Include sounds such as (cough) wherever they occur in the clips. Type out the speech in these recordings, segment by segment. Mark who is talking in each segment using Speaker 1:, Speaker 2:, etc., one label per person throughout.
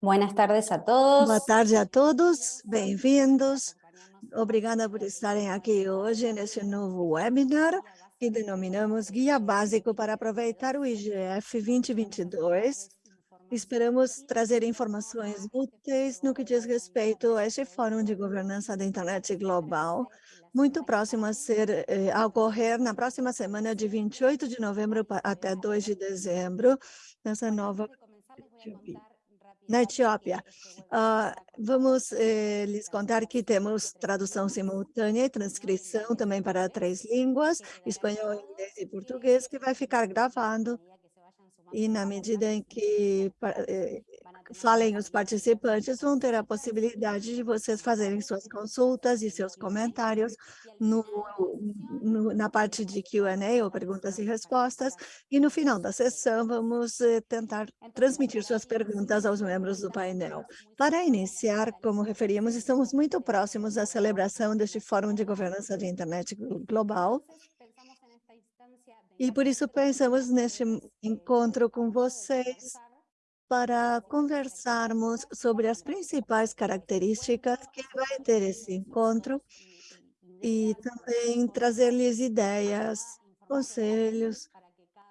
Speaker 1: Buenas tardes a todos.
Speaker 2: Boa tarde a todos, bem-vindos. Obrigada por estarem aqui hoje nesse novo webinar que denominamos Guia Básico para aproveitar o IGF 2022. Esperamos trazer informações úteis no que diz respeito a este Fórum de Governança da Internet Global, muito próximo a ser eh, a ocorrer na próxima semana de 28 de novembro até 2 de dezembro, nessa nova na Etiópia. Uh, vamos eh, lhes contar que temos tradução simultânea e transcrição também para três línguas, espanhol, inglês e português, que vai ficar gravado. E na medida em que eh, falem os participantes, vão ter a possibilidade de vocês fazerem suas consultas e seus comentários no, no, na parte de Q&A, ou perguntas e respostas, e no final da sessão vamos eh, tentar transmitir suas perguntas aos membros do painel. Para iniciar, como referimos, estamos muito próximos da celebração deste Fórum de Governança de Internet Global, e por isso pensamos neste encontro com vocês para conversarmos sobre as principais características que vai ter esse encontro e também trazer-lhes ideias, conselhos,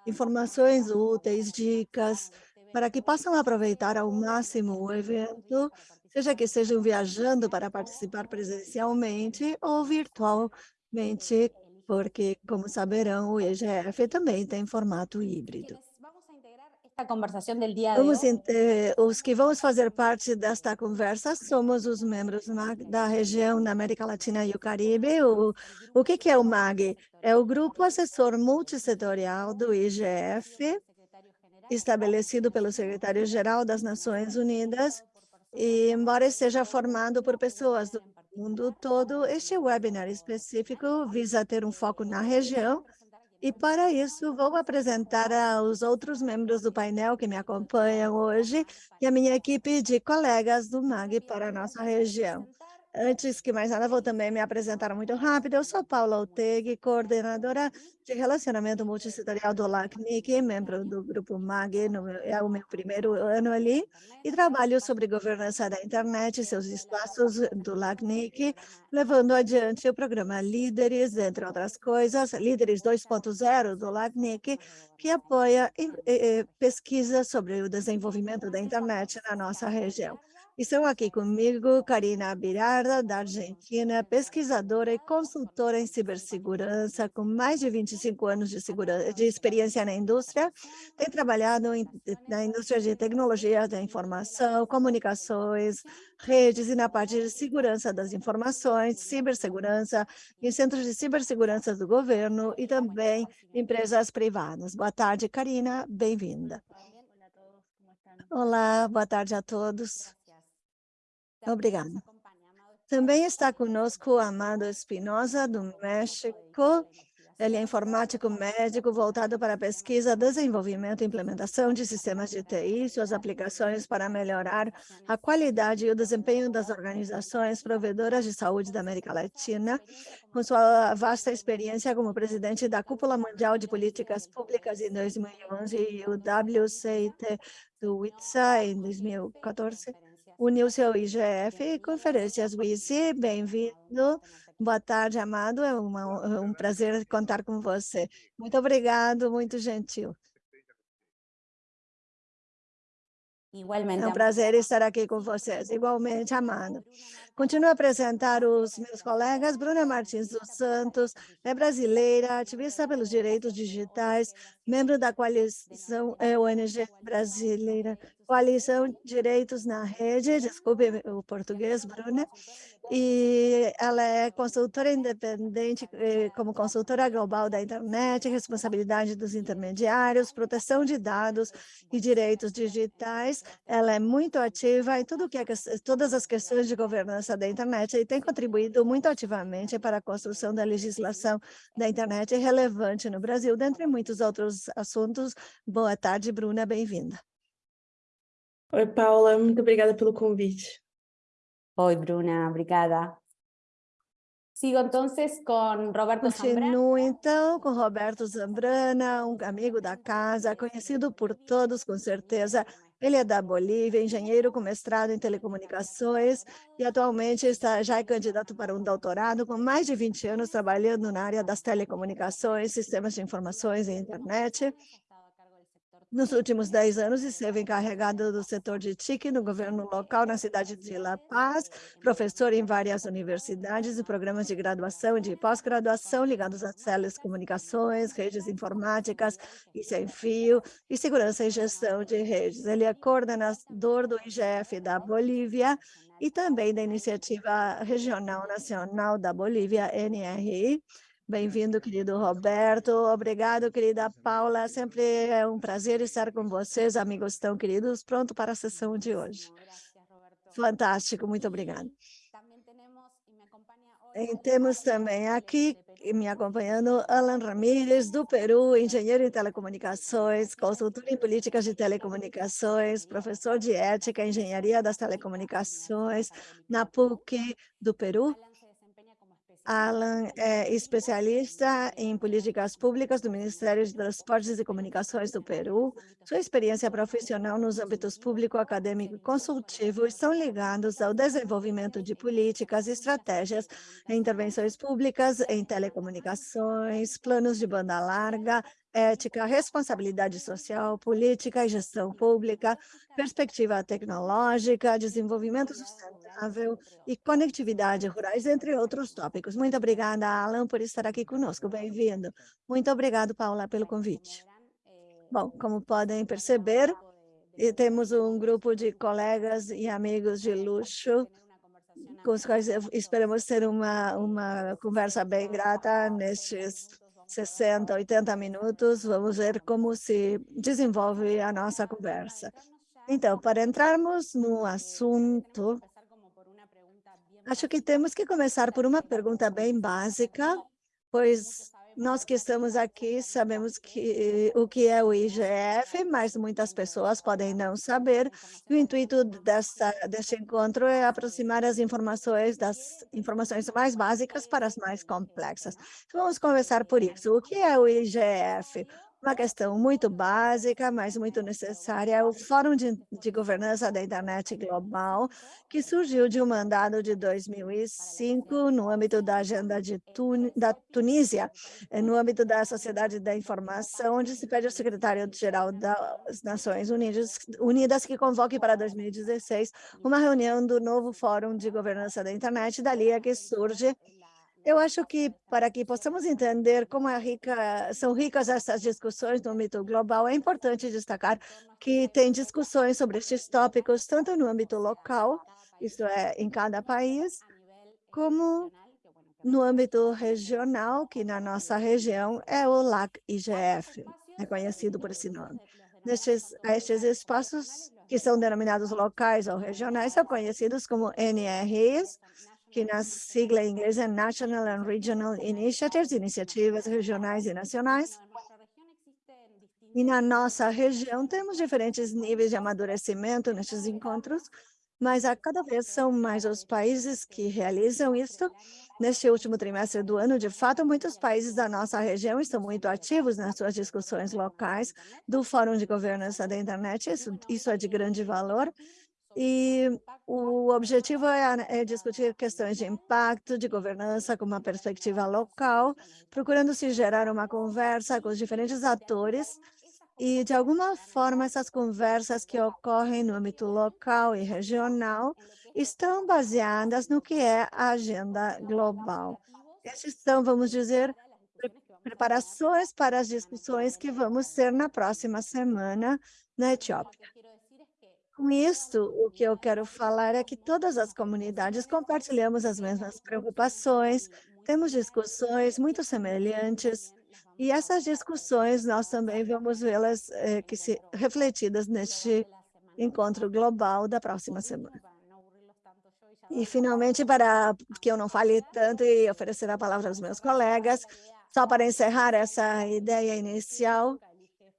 Speaker 2: informações úteis, dicas, para que possam aproveitar ao máximo o evento, seja que estejam viajando para participar presencialmente ou virtualmente, porque, como saberão, o EGF também tem formato híbrido. Vamos, eh, os que vamos fazer parte desta conversa somos os membros da região da América Latina e o Caribe. O, o que, que é o MAG? É o Grupo Assessor Multissetorial do IGF, estabelecido pelo secretário-geral das Nações Unidas, e embora esteja formado por pessoas do mundo todo, este webinar específico visa ter um foco na região e para isso, vou apresentar aos outros membros do painel que me acompanham hoje e a minha equipe de colegas do MAG para a nossa região. Antes que mais nada, vou também me apresentar muito rápido. Eu sou Paula Oteg, coordenadora de relacionamento multissetorial do LACNIC, membro do grupo MAG, no, é o meu primeiro ano ali, e trabalho sobre governança da internet e seus espaços do LACNIC, levando adiante o programa Líderes, entre outras coisas, Líderes 2.0 do LACNIC, que apoia pesquisa sobre o desenvolvimento da internet na nossa região. Estão aqui comigo Karina Birarda, da Argentina, pesquisadora e consultora em cibersegurança, com mais de 25 anos de, de experiência na indústria. Tem trabalhado em, na indústria de tecnologia da informação, comunicações, redes e na parte de segurança das informações, cibersegurança, em centros de cibersegurança do governo e também empresas privadas. Boa tarde, Karina, bem-vinda. Olá, boa tarde a todos. Obrigada. Também está conosco Amado Espinosa, do México. Ele é informático médico voltado para pesquisa, desenvolvimento e implementação de sistemas de TI, suas aplicações para melhorar a qualidade e o desempenho das organizações provedoras de saúde da América Latina, com sua vasta experiência como presidente da Cúpula Mundial de Políticas Públicas em 2011 e o WCIT do WITSA em 2014 uniu-se ao IGF Conferências WISI. Bem-vindo. Boa tarde, Amado. É uma, é um prazer contar com você. Muito obrigado, muito gentil. Igualmente. É um prazer estar aqui com vocês. Igualmente, Amado. Continuo a apresentar os meus colegas. Bruna Martins dos Santos é brasileira, ativista pelos direitos digitais, membro da coalição é, ONG brasileira, Coalição Direitos na Rede, desculpe o português, Bruna, e ela é consultora independente, eh, como consultora global da internet, responsabilidade dos intermediários, proteção de dados e direitos digitais. Ela é muito ativa em tudo que é, todas as questões de governança da internet e tem contribuído muito ativamente para a construção da legislação da internet relevante no Brasil, dentre muitos outros assuntos. Boa tarde, Bruna, bem-vinda.
Speaker 3: Oi, Paula, muito obrigada pelo convite.
Speaker 1: Oi, Bruna, obrigada. Sigo então com Roberto
Speaker 2: Continuo então com Roberto Zambrana, um amigo da casa, conhecido por todos com certeza, Ele é da Bolívia, engenheiro com mestrado em telecomunicações e atualmente está, já é candidato para um doutorado com mais de 20 anos trabalhando na área das telecomunicações, sistemas de informações e internet. Nos últimos 10 anos, esteve encarregado do setor de TIC no governo local na cidade de La Paz, professor em várias universidades e programas de graduação e de pós-graduação ligados às telecomunicações, redes informáticas e sem fio, e segurança e gestão de redes. Ele é coordenador do IGF da Bolívia e também da Iniciativa Regional Nacional da Bolívia, NRI, Bem-vindo, querido Roberto. Obrigado, querida Paula. Sempre é um prazer estar com vocês, amigos tão queridos. Pronto para a sessão de hoje. Fantástico, muito obrigada. E temos também aqui, me acompanhando, Alan Ramírez, do Peru, engenheiro em telecomunicações, consultor em políticas de telecomunicações, professor de ética e engenharia das telecomunicações na PUC do Peru Alan é especialista em políticas públicas do Ministério de Transportes e Comunicações do Peru. Sua experiência profissional nos âmbitos público, acadêmico e consultivo estão ligados ao desenvolvimento de políticas estratégias intervenções públicas em telecomunicações, planos de banda larga, ética, responsabilidade social, política e gestão pública, perspectiva tecnológica, desenvolvimento sustentável e conectividade rurais, entre outros tópicos. Muito obrigada, Alan, por estar aqui conosco. Bem-vindo. Muito obrigado, Paula, pelo convite. Bom, como podem perceber, temos um grupo de colegas e amigos de luxo com os quais esperamos ter uma, uma conversa bem grata nestes 60, 80 minutos, vamos ver como se desenvolve a nossa conversa. Então, para entrarmos no assunto, acho que temos que começar por uma pergunta bem básica, pois nós que estamos aqui sabemos que o que é o IGF, mas muitas pessoas podem não saber. O intuito desta, deste encontro é aproximar as informações das informações mais básicas para as mais complexas. Vamos conversar por isso. O que é o IGF? Uma questão muito básica, mas muito necessária, é o Fórum de, de Governança da Internet Global, que surgiu de um mandado de 2005 no âmbito da agenda de Tun da Tunísia, eh, no âmbito da Sociedade da Informação, onde se pede ao secretário-geral das Nações Unidas, Unidas que convoque para 2016 uma reunião do novo Fórum de Governança da Internet, dali é que surge eu acho que para que possamos entender como é rica, são ricas essas discussões no âmbito global, é importante destacar que tem discussões sobre estes tópicos, tanto no âmbito local, isto é, em cada país, como no âmbito regional, que na nossa região é o LAC-IGF, é conhecido por esse nome. Nestes, estes espaços, que são denominados locais ou regionais, são conhecidos como NRs, que na sigla em inglês é National and Regional Initiatives, iniciativas regionais e nacionais. E na nossa região temos diferentes níveis de amadurecimento nesses encontros, mas a cada vez são mais os países que realizam isso. Neste último trimestre do ano, de fato, muitos países da nossa região estão muito ativos nas suas discussões locais do Fórum de Governança da Internet, isso, isso é de grande valor, e o objetivo é, é, discutir questões de impacto, de governança com uma perspectiva local, procurando se gerar uma conversa com os diferentes atores e, de alguma forma, essas conversas que ocorrem no âmbito local e regional estão baseadas no que é a agenda global. Esses são, vamos dizer, preparações para as discussões que vamos ter na próxima semana na Etiópia. Com isso, o que eu quero falar é que todas as comunidades compartilhamos as mesmas preocupações, temos discussões muito semelhantes, e essas discussões nós também vamos vê-las eh, que se refletidas neste encontro global da próxima semana. E, finalmente, para que eu não fale tanto e oferecer a palavra aos meus colegas, só para encerrar essa ideia inicial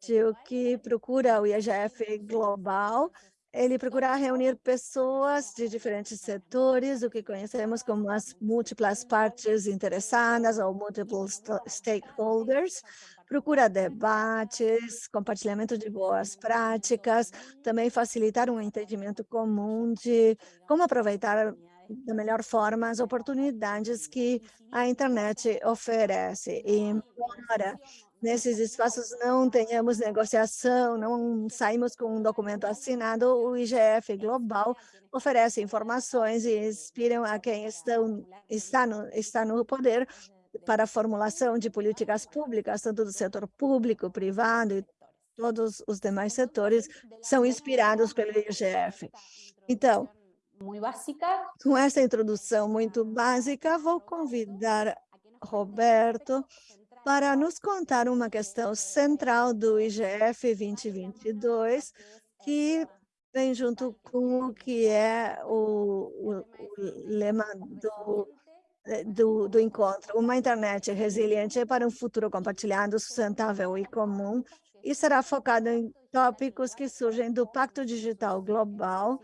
Speaker 2: de o que procura o IGF Global, ele procura reunir pessoas de diferentes setores, o que conhecemos como as múltiplas partes interessadas ou multiple stakeholders, procura debates, compartilhamento de boas práticas, também facilitar um entendimento comum de como aproveitar da melhor forma as oportunidades que a internet oferece. E embora nesses espaços não tenhamos negociação, não saímos com um documento assinado, o IGF Global oferece informações e inspiram a quem estão, está, no, está no poder para a formulação de políticas públicas, tanto do setor público, privado e todos os demais setores são inspirados pelo IGF. Então, com essa introdução muito básica, vou convidar Roberto para nos contar uma questão central do IGF 2022, que vem junto com o que é o, o, o lema do, do, do encontro, uma internet resiliente para um futuro compartilhado, sustentável e comum, e será focado em tópicos que surgem do Pacto Digital Global,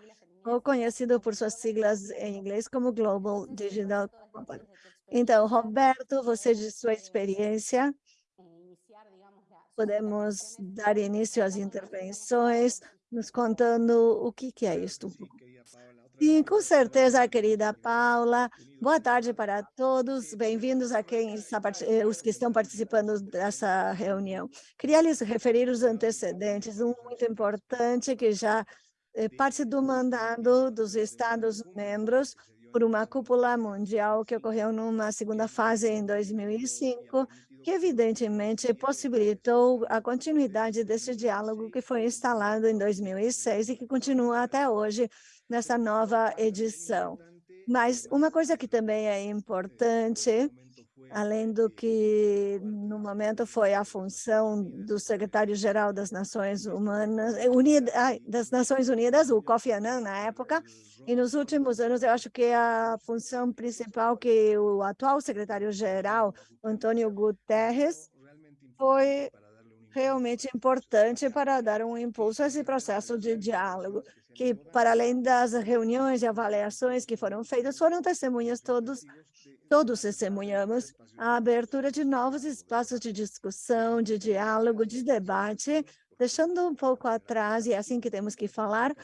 Speaker 2: ou conhecido por suas siglas em inglês como Global Digital Compact. Então, Roberto, você de sua experiência, podemos dar início às intervenções, nos contando o que, que é isto. Sim, com certeza, querida Paula. Boa tarde para todos. Bem-vindos a quem está, eh, os que estão participando dessa reunião. Queria lhes referir os antecedentes, um muito importante que já é parte do mandado dos Estados-membros por uma cúpula mundial que ocorreu numa segunda fase em 2005, que evidentemente possibilitou a continuidade desse diálogo que foi instalado em 2006 e que continua até hoje nessa nova edição. Mas uma coisa que também é importante além do que no momento foi a função do secretário-geral das Nações Humanas, eh, Unidas, das Nações Unidas, o Kofi Annan, na época, e nos últimos anos eu acho que a função principal que o atual secretário-geral, Antônio Guterres, foi realmente importante para dar um impulso a esse processo de diálogo, que para além das reuniões e avaliações que foram feitas, foram testemunhas todos Todos testemunhamos a abertura de novos espaços de discussão, de diálogo, de debate, deixando um pouco atrás, e é assim que temos que falar,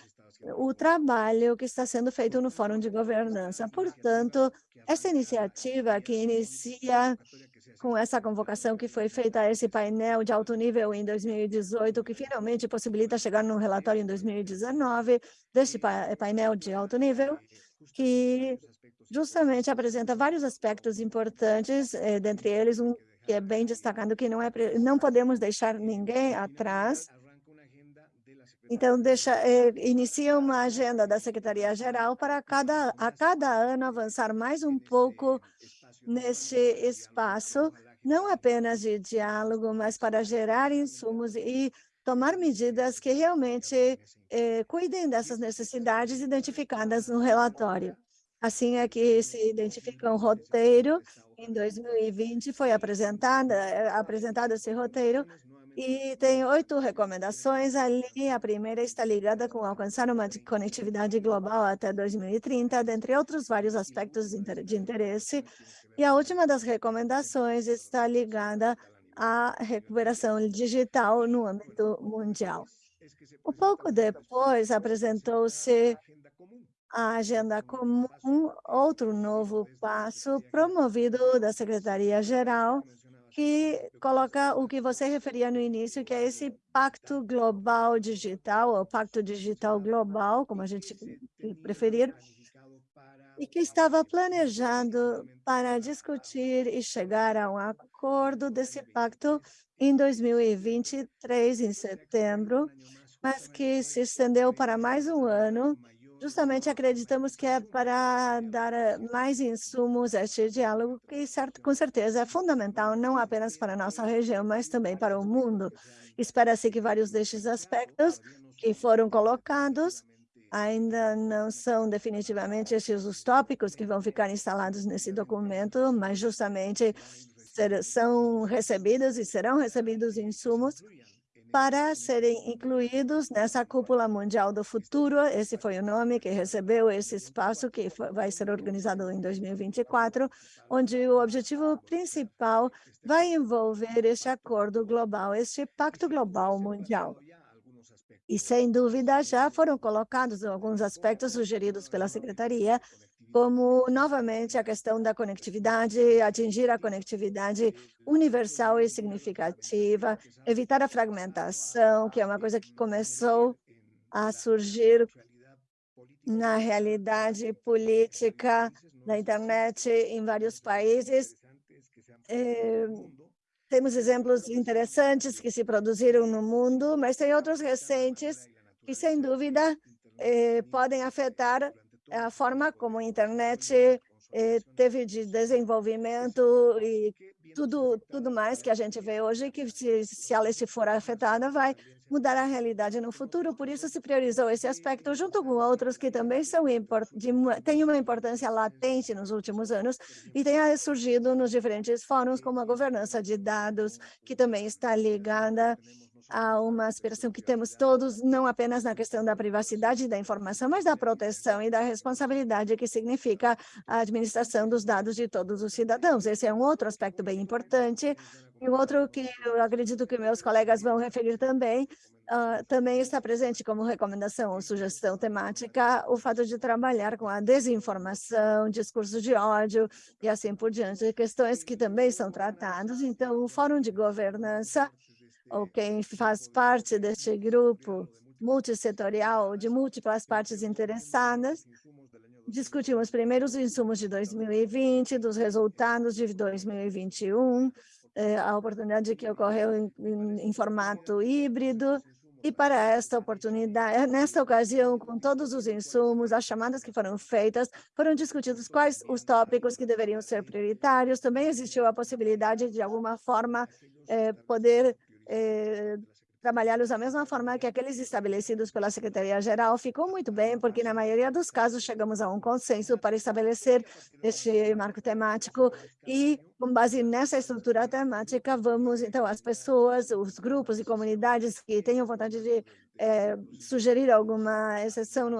Speaker 2: o trabalho que está sendo feito no Fórum de Governança. Portanto, essa iniciativa que inicia com essa convocação que foi feita a esse painel de alto nível em 2018, que finalmente possibilita chegar no relatório em 2019, deste painel de alto nível, que justamente apresenta vários aspectos importantes, eh, dentre eles um que é bem destacado, que não, é, não podemos deixar ninguém atrás. Então, deixa, eh, inicia uma agenda da Secretaria-Geral para cada, a cada ano avançar mais um pouco neste espaço, não apenas de diálogo, mas para gerar insumos e tomar medidas que realmente eh, cuidem dessas necessidades identificadas no relatório. Assim é que se identifica um roteiro. Em 2020 foi eh, apresentado esse roteiro e tem oito recomendações ali. A primeira está ligada com alcançar uma conectividade global até 2030, dentre outros vários aspectos de interesse. E a última das recomendações está ligada à recuperação digital no âmbito mundial. Um pouco depois apresentou-se a agenda comum, outro novo passo promovido da Secretaria-Geral, que coloca o que você referia no início, que é esse Pacto Global Digital, ou Pacto Digital Global, como a gente preferir, e que estava planejado para discutir e chegar a um acordo desse pacto em 2023, em setembro, mas que se estendeu para mais um ano, justamente acreditamos que é para dar eh, mais insumos a este diálogo, que certo, com certeza é fundamental, não apenas para a nossa região, mas também para o mundo. Espera-se que vários destes aspectos que foram colocados ainda não são definitivamente estes os tópicos que vão ficar instalados nesse documento, mas justamente ser, são recebidos e serão recebidos insumos para serem incluídos nessa cúpula mundial do futuro. Esse foi o nome que recebeu esse espaço que vai ser organizado em 2024, onde o objetivo principal vai envolver este acordo global, este pacto global mundial. E, sem dúvida, já foram colocados alguns aspectos sugeridos pela Secretaria, como, novamente, a questão da conectividade, atingir a conectividade universal e significativa, evitar a fragmentação, que é uma coisa que começou a surgir na realidade política da internet em vários países. É, temos exemplos interessantes que se produziram no mundo, mas tem outros recentes que, sem dúvida, eh, podem afetar a forma como a internet eh, teve de desenvolvimento e tudo, tudo mais que a gente vê hoje, que se, se ela for afetada, vai mudar a realidade no futuro. Por isso, se priorizou esse aspecto, junto com outros que também são de, têm uma importância latente nos últimos anos e tem surgido nos diferentes fóruns, como a governança de dados, que também está ligada há uma aspiração que temos todos, não apenas na questão da privacidade da informação, mas da proteção e da responsabilidade que significa a administração dos dados de todos os cidadãos. Esse é um outro aspecto bem importante. E outro que eu acredito que meus colegas vão referir também, uh, também está presente como recomendação ou sugestão temática o fato de trabalhar com a desinformação, discurso de ódio e assim por diante, questões que também são tratadas. Então, o Fórum de Governança ou quem faz parte deste grupo multissetorial de múltiplas partes interessadas, discutimos primeiro os insumos de 2020, dos resultados de 2021, eh, a oportunidade que ocorreu em, em, em formato híbrido, e para esta oportunidade, nesta ocasião, com todos os insumos, as chamadas que foram feitas, foram discutidos quais os tópicos que deveriam ser prioritários. Também existiu a possibilidade, de alguma forma, eh, poder eh, trabalhá-los da mesma forma que aqueles estabelecidos pela Secretaria-Geral, ficou muito bem, porque na maioria dos casos chegamos a um consenso para estabelecer este marco temático e, com base nessa estrutura temática, vamos, então, as pessoas, os grupos e comunidades que tenham vontade de é, sugerir alguma exceção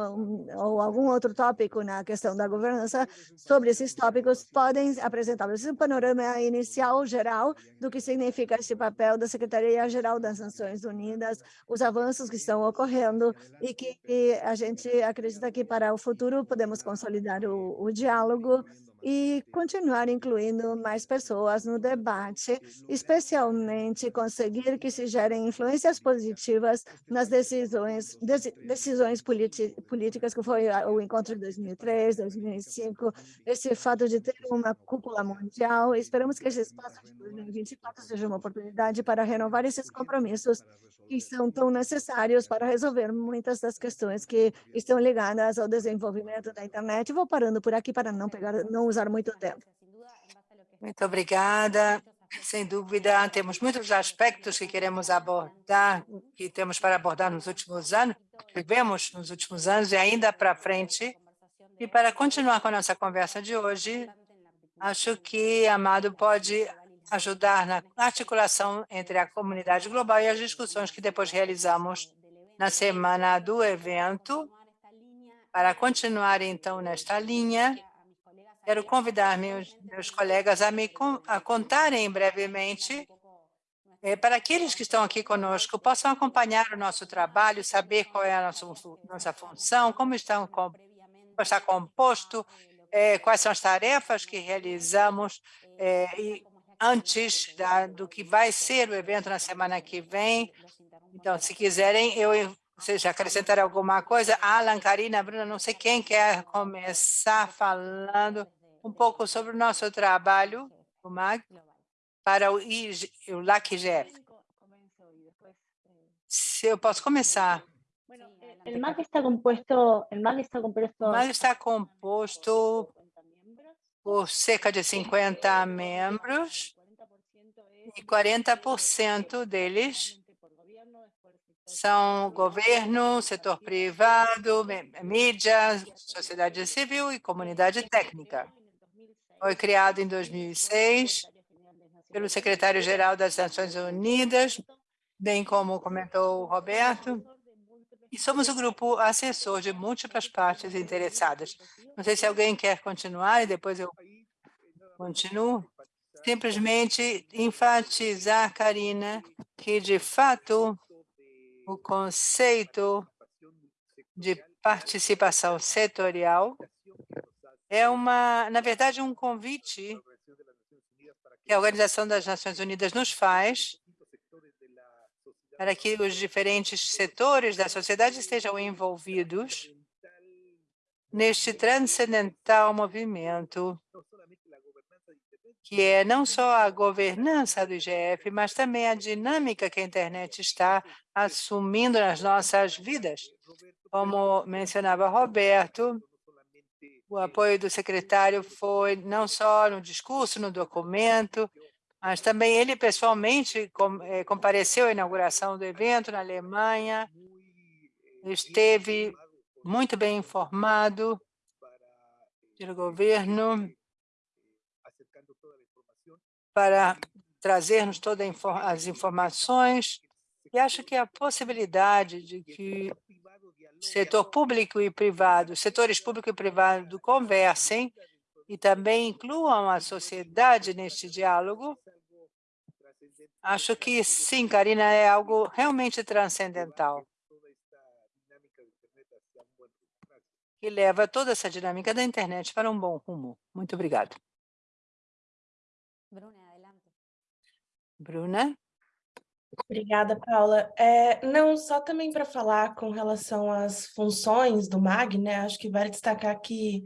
Speaker 2: ou algum outro tópico na questão da governança, sobre esses tópicos podem apresentar. Um panorama inicial geral do que significa este papel da Secretaria-Geral das Nações Unidas, os avanços que estão ocorrendo e que a gente acredita que para o futuro podemos consolidar o, o diálogo e continuar incluindo mais pessoas no debate, especialmente conseguir que se gerem influências positivas nas decisões, decisões políticas, que foi o encontro de 2003, 2005, esse fato de ter uma cúpula mundial. Esperamos que esse espaço de 2024 seja uma oportunidade para renovar esses compromissos que são tão necessários para resolver muitas das questões que estão ligadas ao desenvolvimento da internet. Vou parando por aqui para não pegar, não usar muito tempo.
Speaker 4: Muito obrigada. Sem dúvida, temos muitos aspectos que queremos abordar, que temos para abordar nos últimos anos, vivemos nos últimos anos e ainda para frente. E para continuar com a nossa conversa de hoje, acho que Amado pode ajudar na articulação entre a comunidade global e as discussões que depois realizamos na semana do evento. Para continuar, então, nesta linha, quero convidar meus, meus colegas a me a contarem brevemente é, para aqueles que estão aqui conosco, possam acompanhar o nosso trabalho, saber qual é a nossa, nossa função, como, estão, está composto, é, quais são as tarefas que realizamos é, e antes da, do que vai ser o evento na semana que vem. Então, se quiserem, eu vocês acrescentar alguma coisa. Alan, Karina, Bruna, não sei quem quer começar falando um pouco sobre o nosso trabalho, o MAG, para o, IG, o LACGF. Se eu posso começar.
Speaker 5: O MAG está composto, o MAG está composto,
Speaker 4: o MAG está composto por cerca de 50 membros e 40% deles são governo, setor privado, mídia, sociedade civil e comunidade técnica. Foi criado em 2006 pelo secretário-geral das Nações Unidas bem como comentou o Roberto, e somos o grupo assessor de múltiplas partes interessadas. Não sei se alguém quer continuar e depois eu continuo. Simplesmente enfatizar, Karina, que, de fato, o conceito de participação setorial é, uma, na verdade, um convite que a Organização das Nações Unidas nos faz para que os diferentes setores da sociedade estejam envolvidos neste transcendental movimento que é não só a governança do IGF, mas também a dinâmica que a internet está assumindo nas nossas vidas. Como mencionava Roberto, o apoio do secretário foi não só no discurso, no documento, mas também ele pessoalmente eh, compareceu à inauguração do evento na Alemanha, esteve muito bem informado pelo governo para trazer-nos todas as informações. E acho que a possibilidade de que setor público e privado, setores público e privado conversem e também incluam a sociedade neste diálogo, acho que sim, Karina, é algo realmente transcendental. Que leva toda essa dinâmica da internet para um bom rumo. Muito obrigado. Bruna?
Speaker 3: Obrigada, Paula. É, não, só também para falar com relação às funções do MAG, né? Acho que vale destacar que,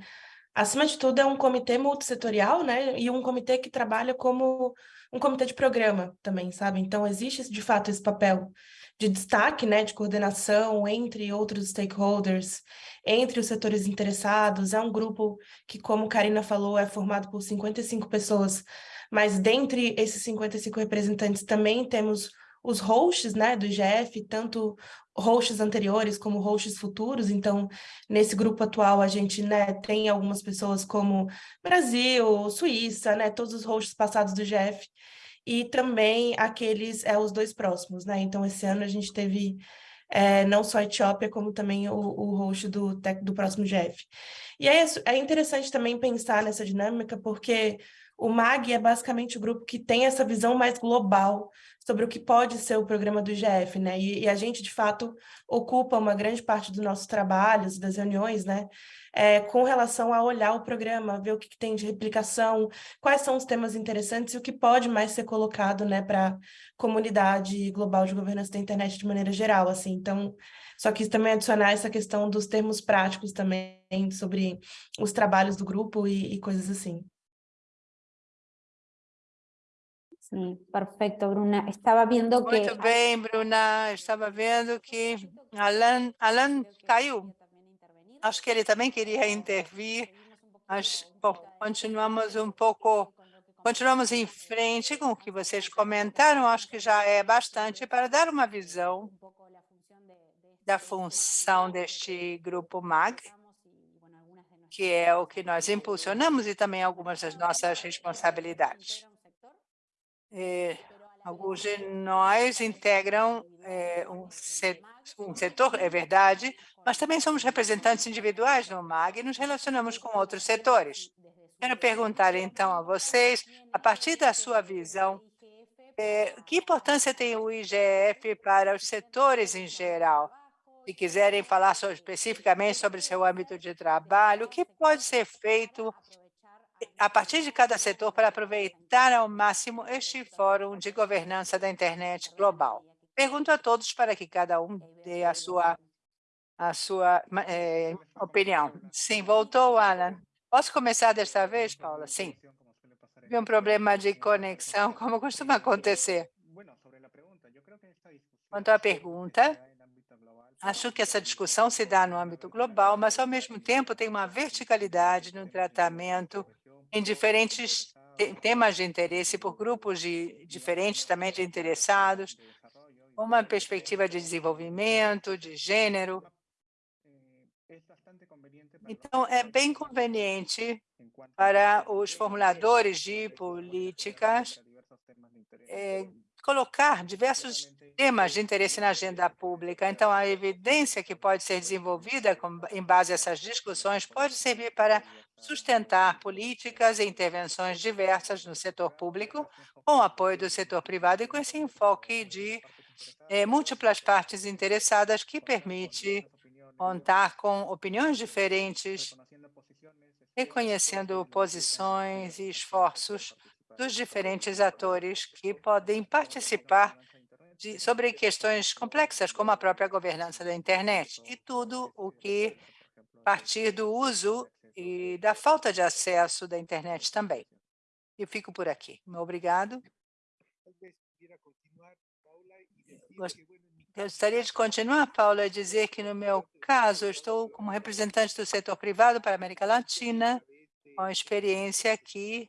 Speaker 3: acima de tudo, é um comitê multissetorial, né? E um comitê que trabalha como um comitê de programa também, sabe? Então, existe, de fato, esse papel de destaque, né, de coordenação entre outros stakeholders, entre os setores interessados. É um grupo que, como Karina falou, é formado por 55 pessoas mas dentre esses 55 representantes também temos os hosts né, do IGF, tanto hosts anteriores como hosts futuros, então nesse grupo atual a gente né, tem algumas pessoas como Brasil, Suíça, né, todos os hosts passados do IGF, e também aqueles, é, os dois próximos, né, então esse ano a gente teve é, não só a Etiópia, como também o, o host do, do próximo GF. E é, é interessante também pensar nessa dinâmica, porque o MAG é basicamente o grupo que tem essa visão mais global sobre o que pode ser o programa do IGF, né? E, e a gente, de fato, ocupa uma grande parte dos nossos trabalhos, das reuniões, né? É, com relação a olhar o programa, ver o que, que, tem de replicação, quais são os temas interessantes e o que pode mais ser colocado, né, para a comunidade global de governança da internet de maneira geral, assim. Então, só quis também adicionar essa questão dos termos práticos também, sobre os trabalhos do grupo e, e coisas assim.
Speaker 1: Sim, perfeito, Bruna. Estava vendo que...
Speaker 4: Muito bem, Bruna. Estava vendo que Alan, Alan caiu. Acho que ele também queria intervir, mas bom, continuamos um pouco, continuamos em frente com o que vocês comentaram. Acho que já é bastante para dar uma visão da função deste grupo MAG, que é o que nós impulsionamos e também algumas das nossas responsabilidades. É, alguns de nós integram é, um, um setor, é verdade, mas também somos representantes individuais no MAG e nos relacionamos com outros setores. Quero perguntar, então, a vocês, a partir da sua visão, é, que importância tem o IGF para os setores em geral? Se quiserem falar sobre, especificamente sobre seu âmbito de trabalho, o que pode ser feito a partir de cada setor para aproveitar ao máximo este fórum de governança da internet global. Pergunto a todos para que cada um dê a sua, a sua é, opinião. Sim, voltou, Alan. Posso começar desta vez, Paula? Sim. Tive um problema de conexão, (laughs) como costuma acontecer. Quanto à pergunta, acho que essa discussão se dá no âmbito global, mas, ao mesmo tempo, tem uma verticalidade no tratamento em diferentes temas de interesse por grupos de, diferentes também de interessados, uma perspectiva de desenvolvimento, de gênero. Então, é bem conveniente para os formuladores de políticas é, colocar diversos temas de interesse na agenda pública. Então, a evidência que pode ser desenvolvida com, em base a essas discussões pode servir para sustentar políticas e intervenções diversas no setor público, com apoio do setor privado e com esse enfoque de eh, múltiplas partes interessadas que permite contar com opiniões diferentes, reconhecendo posições e esforços dos diferentes atores que podem participar de, sobre questões complexas, como a própria governança da internet, e tudo o que partir do uso e da falta de acesso da internet também. Eu fico por aqui. Obrigado. Gostaria de continuar, Paula, a dizer que, no meu caso, eu estou como representante do setor privado para a América Latina, com experiência aqui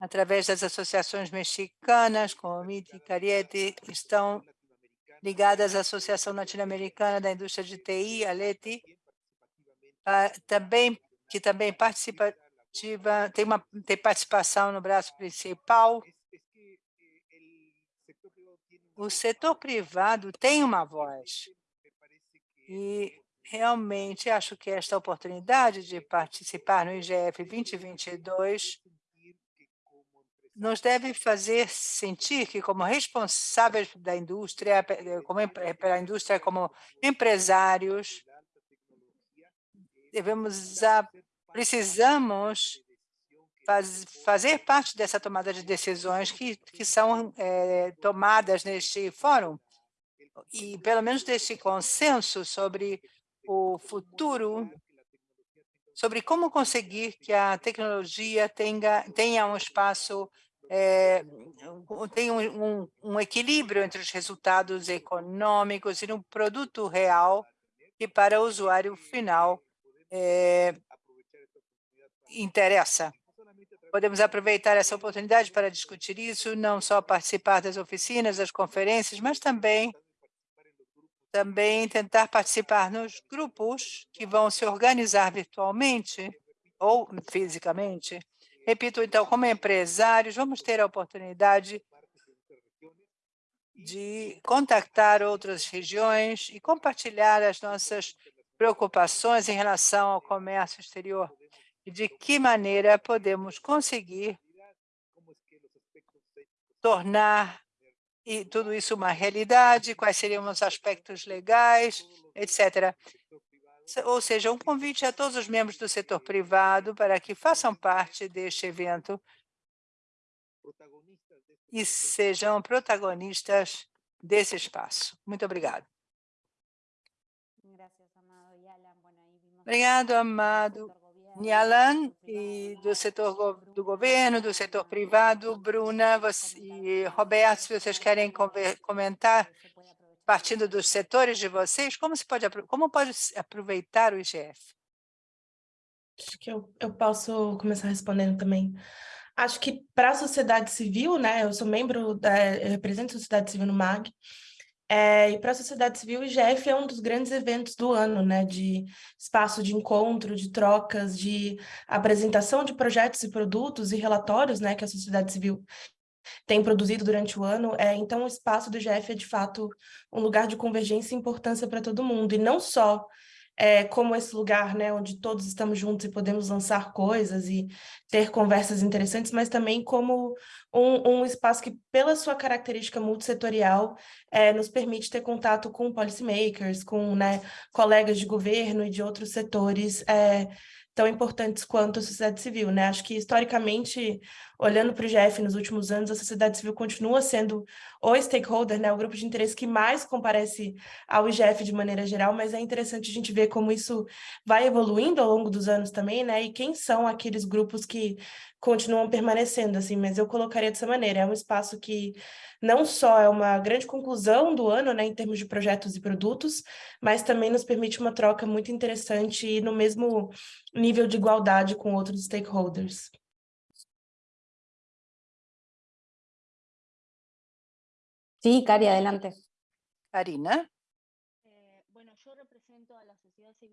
Speaker 4: através das associações mexicanas, como MIT e Cariete, estão ligadas à Associação Latino-Americana da Indústria de TI, a LETI, também, que também participativa, tem, uma, tem participação no braço principal. O setor privado tem uma voz. E realmente acho que esta oportunidade de participar no IGF 2022 nos deve fazer sentir que, como responsáveis da indústria, como, pela indústria, como empresários, devemos a, precisamos faz, fazer parte dessa tomada de decisões que, que são é, tomadas neste fórum, e pelo menos deste consenso sobre o futuro sobre como conseguir que a tecnologia tenha, tenha um espaço é, tem um, um, um, equilíbrio entre os resultados econômicos e um produto real que para o usuário final é, interessa. Podemos aproveitar essa oportunidade para discutir isso, não só participar das oficinas, das conferências, mas também também tentar participar nos grupos que vão se organizar virtualmente ou fisicamente. Repito, então, como empresários, vamos ter a oportunidade de contactar outras regiões e compartilhar as nossas preocupações em relação ao comércio exterior e de que maneira podemos conseguir tornar e tudo isso uma realidade, quais seriam os aspectos legais, etc ou seja, um convite a todos os membros do setor privado para que façam parte deste evento e sejam protagonistas desse espaço. Muito obrigado. Obrigado, amado Nialan, e do setor do governo, do setor privado, Bruna você, e Roberto, se vocês querem comentar partindo dos setores de vocês, como, se pode, como pode aproveitar o IGF?
Speaker 3: Acho que eu, eu posso começar respondendo também. Acho que para a sociedade civil, né, eu sou membro, da, eu represento a sociedade civil no MAG, é, e para a sociedade civil, o IGF é um dos grandes eventos do ano, né, de espaço de encontro, de trocas, de apresentação de projetos e produtos e relatórios né, que a sociedade civil tem produzido durante o ano. É, então, o espaço do IGF é, de fato, um lugar de convergência e importância para todo mundo, e não só é, como esse lugar né, onde todos estamos juntos e podemos lançar coisas e ter conversas interessantes, mas também como um, um espaço que, pela sua característica multissetorial, é, nos permite ter contato com policymakers, com né, colegas de governo e de outros setores é, tão importantes quanto a sociedade civil, né? Acho que historicamente, olhando para o IGF nos últimos anos, a sociedade civil continua sendo o stakeholder, né? O grupo de interesse que mais comparece ao IGF de maneira geral, mas é interessante a gente ver como isso vai evoluindo ao longo dos anos também, né? E quem são aqueles grupos que continuam permanecendo, assim, mas eu colocaria dessa maneira, é um espaço que não só é uma grande conclusão do ano, né, em termos de projetos e produtos, mas também nos permite uma troca muito interessante e no mesmo nível de igualdade com outros stakeholders.
Speaker 1: Sí, Cari, adelante.
Speaker 4: Karina?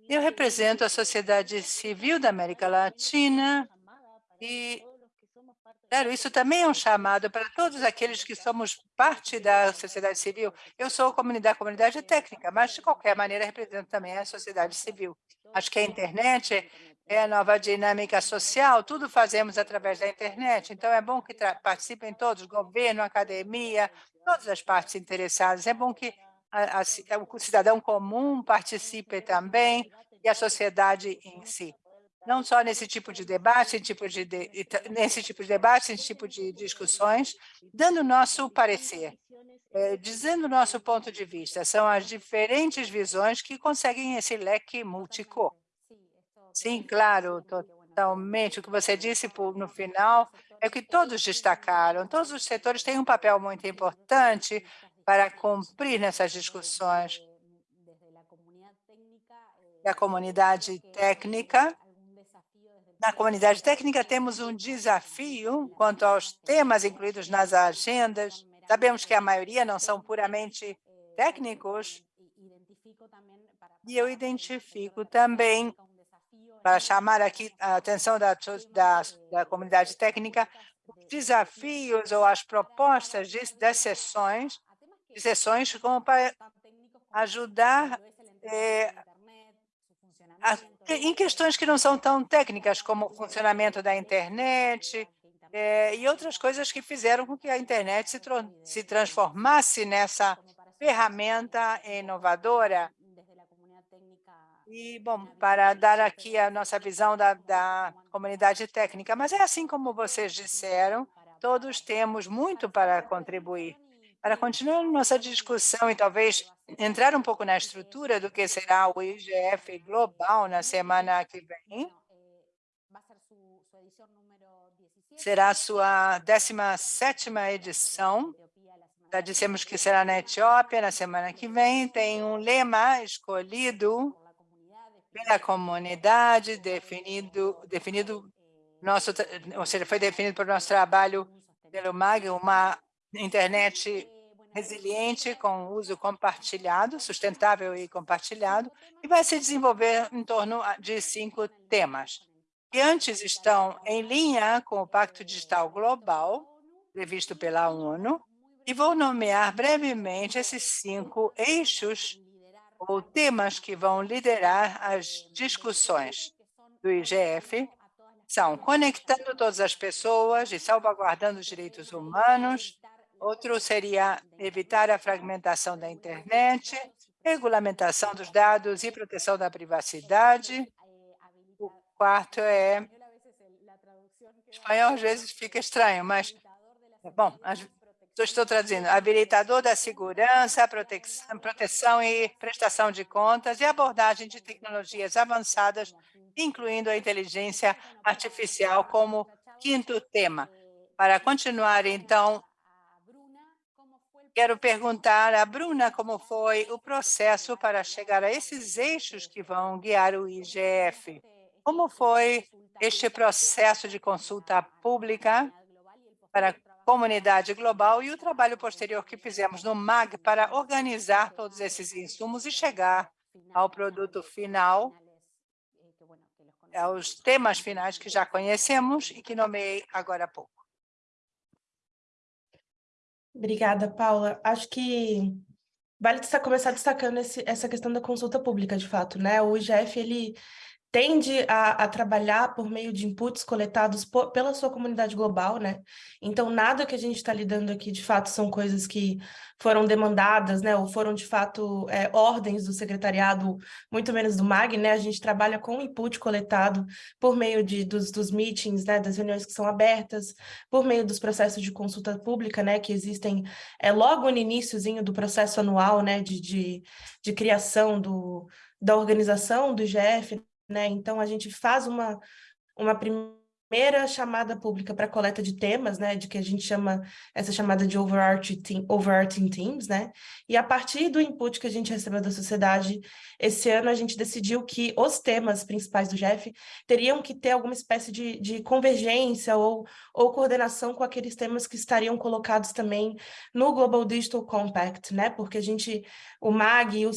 Speaker 4: Eu represento a sociedade civil da América Latina e Claro, isso também é um chamado para todos aqueles que somos parte da sociedade civil. Eu sou comunidade, comunidade técnica, mas de qualquer maneira represento também a sociedade civil. Acho que a internet é a nova dinâmica social, tudo fazemos através da internet, então é bom que participem todos, governo, academia, todas as partes interessadas. É bom que a, a, o cidadão comum participe também e a sociedade em si não só nesse tipo de debate, tipo de, de, nesse tipo de debate, nesse tipo de discussões, dando nosso parecer, é, dizendo nosso ponto de vista. São as diferentes visões que conseguem esse leque multicor. Sim, claro, totalmente. O que você disse no final é que todos destacaram. Todos os setores têm um papel muito importante para cumprir nessas discussões da comunidade técnica na comunidade técnica, temos um desafio quanto aos temas incluídos nas agendas. Sabemos que a maioria não são puramente técnicos, e eu identifico também, para chamar aqui a atenção da, da, da comunidade técnica, os desafios ou as propostas de, das sessões, de sessões como para ajudar eh, em questões que não são tão técnicas, como o funcionamento da internet é, e outras coisas que fizeram com que a internet se, se transformasse nessa ferramenta inovadora. E, bom, para dar aqui a nossa visão da, da comunidade técnica, mas é assim como vocês disseram, todos temos muito para contribuir. Para continuar nossa discussão e talvez entrar um pouco na estrutura do que será o IGF Global na semana que vem, será a sua 17ª edição. Já dissemos que será na Etiópia na semana que vem. Tem um lema escolhido pela comunidade, definido, definido nosso, ou seja, foi definido por nosso trabalho pelo MAG, uma internet resiliente com uso compartilhado, sustentável e compartilhado, e vai se desenvolver em torno de cinco temas, que antes estão em linha com o Pacto Digital Global, previsto pela ONU, e vou nomear brevemente esses cinco eixos ou temas que vão liderar as discussões do IGF, são conectando todas as pessoas e salvaguardando os direitos humanos, Outro seria evitar a fragmentação da internet, regulamentação dos dados e proteção da privacidade. O quarto é... Espanhol às vezes fica estranho, mas... Bom, estou traduzindo. Habilitador da segurança, proteção, proteção e prestação de contas e abordagem de tecnologias avançadas, incluindo a inteligência artificial como quinto tema. Para continuar, então, Quero perguntar a Bruna como foi o processo para chegar a esses eixos que vão guiar o IGF. Como foi este processo de consulta pública para comunidade global e o trabalho posterior que fizemos no MAG para organizar todos esses insumos e chegar ao produto final, aos temas finais que já conhecemos e que nomeei agora há pouco.
Speaker 3: Obrigada, Paula. Acho que vale começar destacando esse, essa questão da consulta pública, de fato, né? O IGF, ele tende a, a, trabalhar por meio de inputs coletados por, pela sua comunidade global, né? Então, nada que a gente está lidando aqui, de fato, são coisas que foram demandadas, né? Ou foram, de fato, é, ordens do secretariado, muito menos do MAG, né? A gente trabalha com input coletado por meio de, dos, dos meetings, né? Das reuniões que são abertas, por meio dos processos de consulta pública, né? Que existem é, logo no iníciozinho do processo anual, né? De, de, de criação do, da organização do IGF, né? Então, a gente faz uma, uma primeira chamada pública para coleta de temas, né? De que a gente chama essa chamada de overarching, team, overarching teams, né? E a partir do input que a gente recebeu da sociedade, esse ano a gente decidiu que os temas principais do GEF teriam que ter alguma espécie de, de convergência ou, ou coordenação com aqueles temas que estariam colocados também no Global Digital Compact, né? Porque a gente, o MAG e o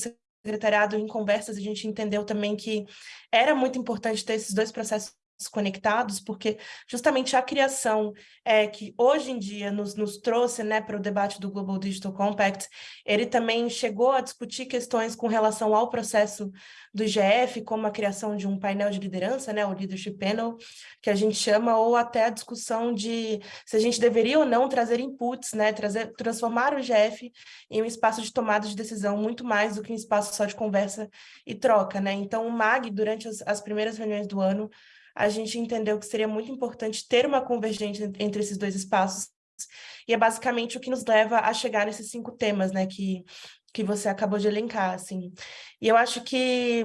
Speaker 3: secretariado, em conversas, a gente entendeu também que era muito importante ter esses dois processos conectados, porque justamente a criação é, que hoje em dia nos, nos trouxe né, para o debate do Global Digital Compact, ele também chegou a discutir questões com relação ao processo do IGF, como a criação de um painel de liderança, né, o Leadership Panel, que a gente chama, ou até a discussão de se a gente deveria ou não trazer inputs, né, trazer, transformar o IGF em um espaço de tomada de decisão muito mais do que um espaço só de conversa e troca. Né? Então, o MAG, durante as, as primeiras reuniões do ano, a gente entendeu que seria muito importante ter uma convergência entre esses dois espaços, e é basicamente o que nos leva a chegar nesses cinco temas, né, que, que você acabou de elencar, assim. E eu acho que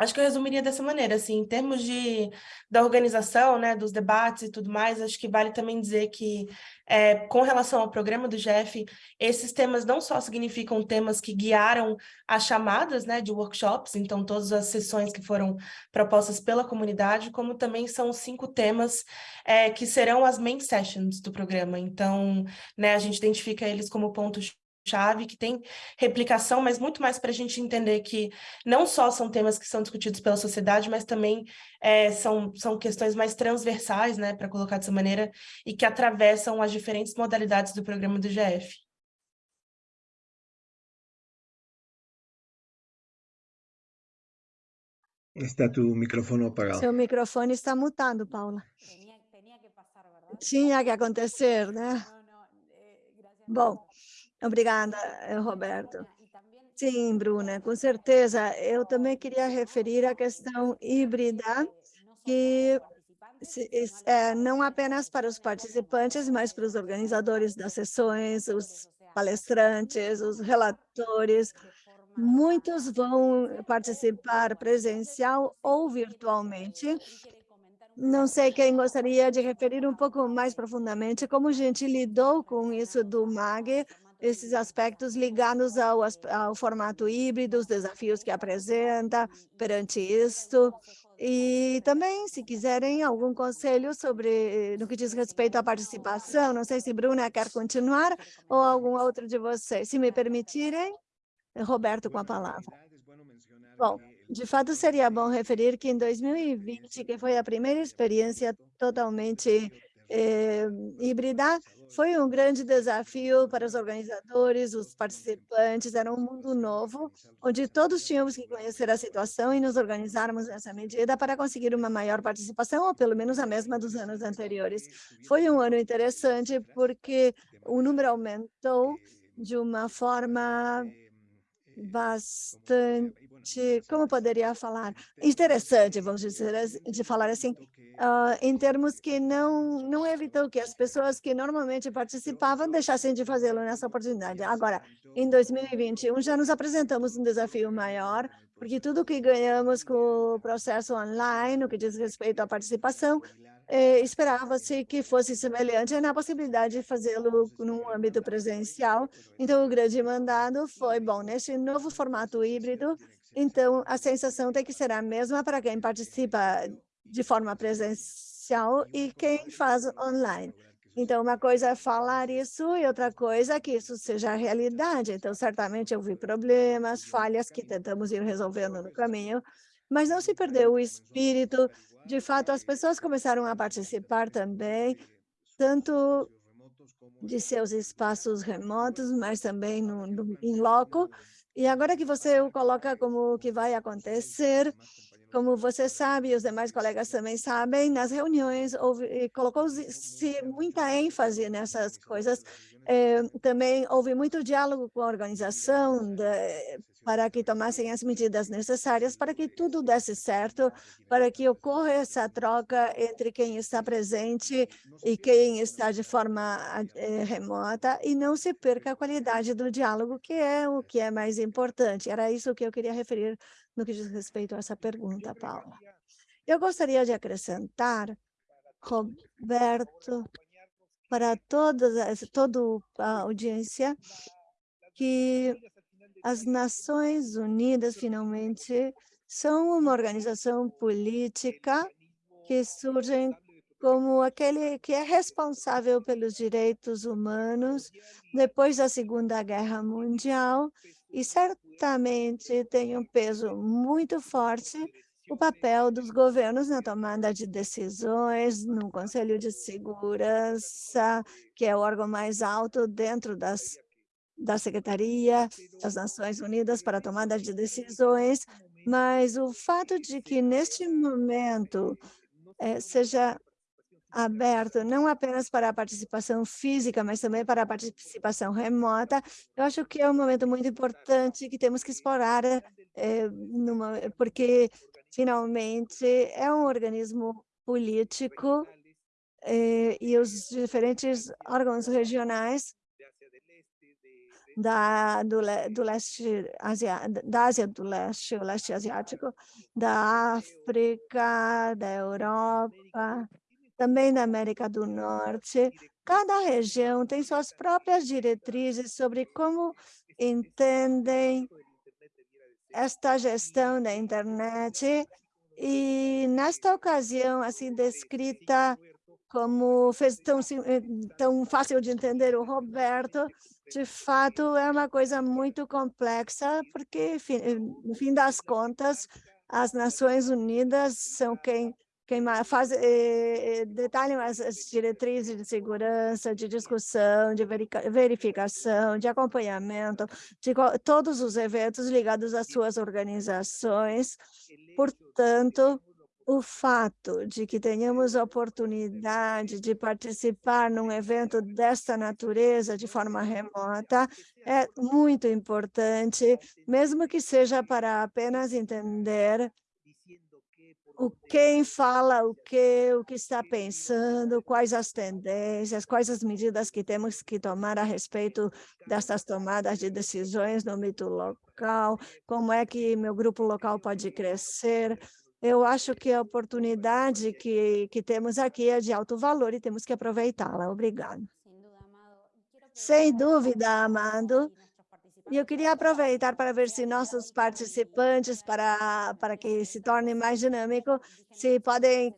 Speaker 3: Acho que eu resumiria dessa maneira, assim, em termos de, da organização, né, dos debates e tudo mais, acho que vale também dizer que, é, com relação ao programa do GEF, esses temas não só significam temas que guiaram as chamadas, né, de workshops, então todas as sessões que foram propostas pela comunidade, como também são cinco temas é, que serão as main sessions do programa. Então, né, a gente identifica eles como pontos chave, que tem replicação, mas muito mais para a gente entender que não só são temas que são discutidos pela sociedade, mas também é, são, são questões mais transversais, né, para colocar dessa maneira, e que atravessam as diferentes modalidades do programa do GF.
Speaker 6: Está tu microfone apagado.
Speaker 2: Seu microfone está mutado, Paula. Tinha que acontecer, né? Bom, Obrigada, eh, Roberto. Sim, Bruna, com certeza. Eu também queria referir a questão híbrida, que é, não apenas para os participantes, mas para os organizadores das sessões, os palestrantes, os relatores. Muitos vão participar presencial ou virtualmente. Não sei quem gostaria de referir um pouco mais profundamente como a gente lidou com isso do MAG, esses aspectos ligados ao, ao formato híbrido, os desafios que apresenta perante isto. E também, se quiserem algum conselho sobre no que diz respeito à participação, não sei se Bruna quer continuar ou algum outro de vocês. Se me permitirem, Roberto com a palavra. Bom, de fato seria bom referir que em 2020, que foi a primeira experiência totalmente eh, híbrida, foi um grande desafio para os organizadores, os participantes, era um mundo novo, onde todos tínhamos que conhecer a situação e nos organizarmos nessa medida para conseguir uma maior participação, ou pelo menos a mesma dos anos anteriores. Foi um ano interessante porque o número aumentou de uma forma bastante, como poderia falar, interessante, vamos dizer, de falar assim, uh, em termos que não, não evitou que as pessoas que normalmente participavam deixassem de fazê-lo nessa oportunidade. Agora, em 2021, já nos apresentamos um desafio maior, porque tudo que ganhamos com o processo online, no que diz respeito à participação, esperava-se que fosse semelhante na possibilidade de fazê-lo num âmbito presencial. Então, o grande mandado foi, bom, nesse novo formato híbrido, então a sensação tem que ser a mesma para quem participa de forma presencial e quem faz online. Então, uma coisa é falar isso e outra coisa é que isso seja a realidade. Então, certamente eu vi problemas, falhas que tentamos ir resolvendo no caminho, mas não se perdeu o espírito de fato, as pessoas começaram a participar também, tanto de seus espaços remotos, mas também no, no em loco. E agora que você o coloca como que vai acontecer, como você sabe, os demais colegas também sabem, nas reuniões colocou-se muita ênfase nessas coisas. É, também houve muito diálogo com a organização, de, para que tomassem as medidas necessárias para que tudo desse certo, para que ocorra essa troca entre quem está presente e quem está de forma é, remota e não se perca a qualidade do diálogo, que é o que é mais importante. Era isso que eu queria referir no que diz respeito a essa pergunta, Paula. Eu gostaria de acrescentar, Roberto, para toda, toda a audiência, que as Nações Unidas, finalmente, são uma organização política que surge como aquele que é responsável pelos direitos humanos depois da Segunda Guerra Mundial e certamente tem um peso muito forte o papel dos governos na tomada de decisões, no Conselho de Segurança, que é o órgão mais alto dentro das, da Secretaria das Nações Unidas para a tomada de decisões, mas o fato de que, neste momento, é, seja aberto não apenas para a participação física, mas também para a participação remota, eu acho que é um momento muito importante que temos que explorar, é, numa, porque finalmente é um organismo político é, e os diferentes órgãos regionais da, do, do leste Asia, da Ásia do leste, o leste asiático, da África, da Europa, também da América do Norte. Cada região tem suas próprias diretrizes sobre como entendem esta gestão da internet e nesta ocasião, assim, descrita como fez tão, eh, tão fácil de entender o Roberto, de fato é uma coisa muito complexa, porque, no fim das contas, as Nações Unidas são quem faz, eh, eh, detalham as, as, diretrizes de segurança, de discussão, de verificação, de acompanhamento, de todos os eventos ligados às suas organizações. Portanto, o fato de que tenhamos a oportunidade de participar num evento desta natureza de forma remota é muito importante, mesmo que seja para apenas entender o quem fala o que, o que está pensando, quais as tendências, quais as medidas que temos que tomar a respeito dessas tomadas de decisões no mito local, como é que meu grupo local pode crescer. Eu acho que a oportunidade que, que temos aqui é de alto valor e temos que aproveitá-la. Obrigada. Sem dúvida, Amado. E eu queria aproveitar para ver se nossos participantes, para, para que se torne mais dinâmico, se podem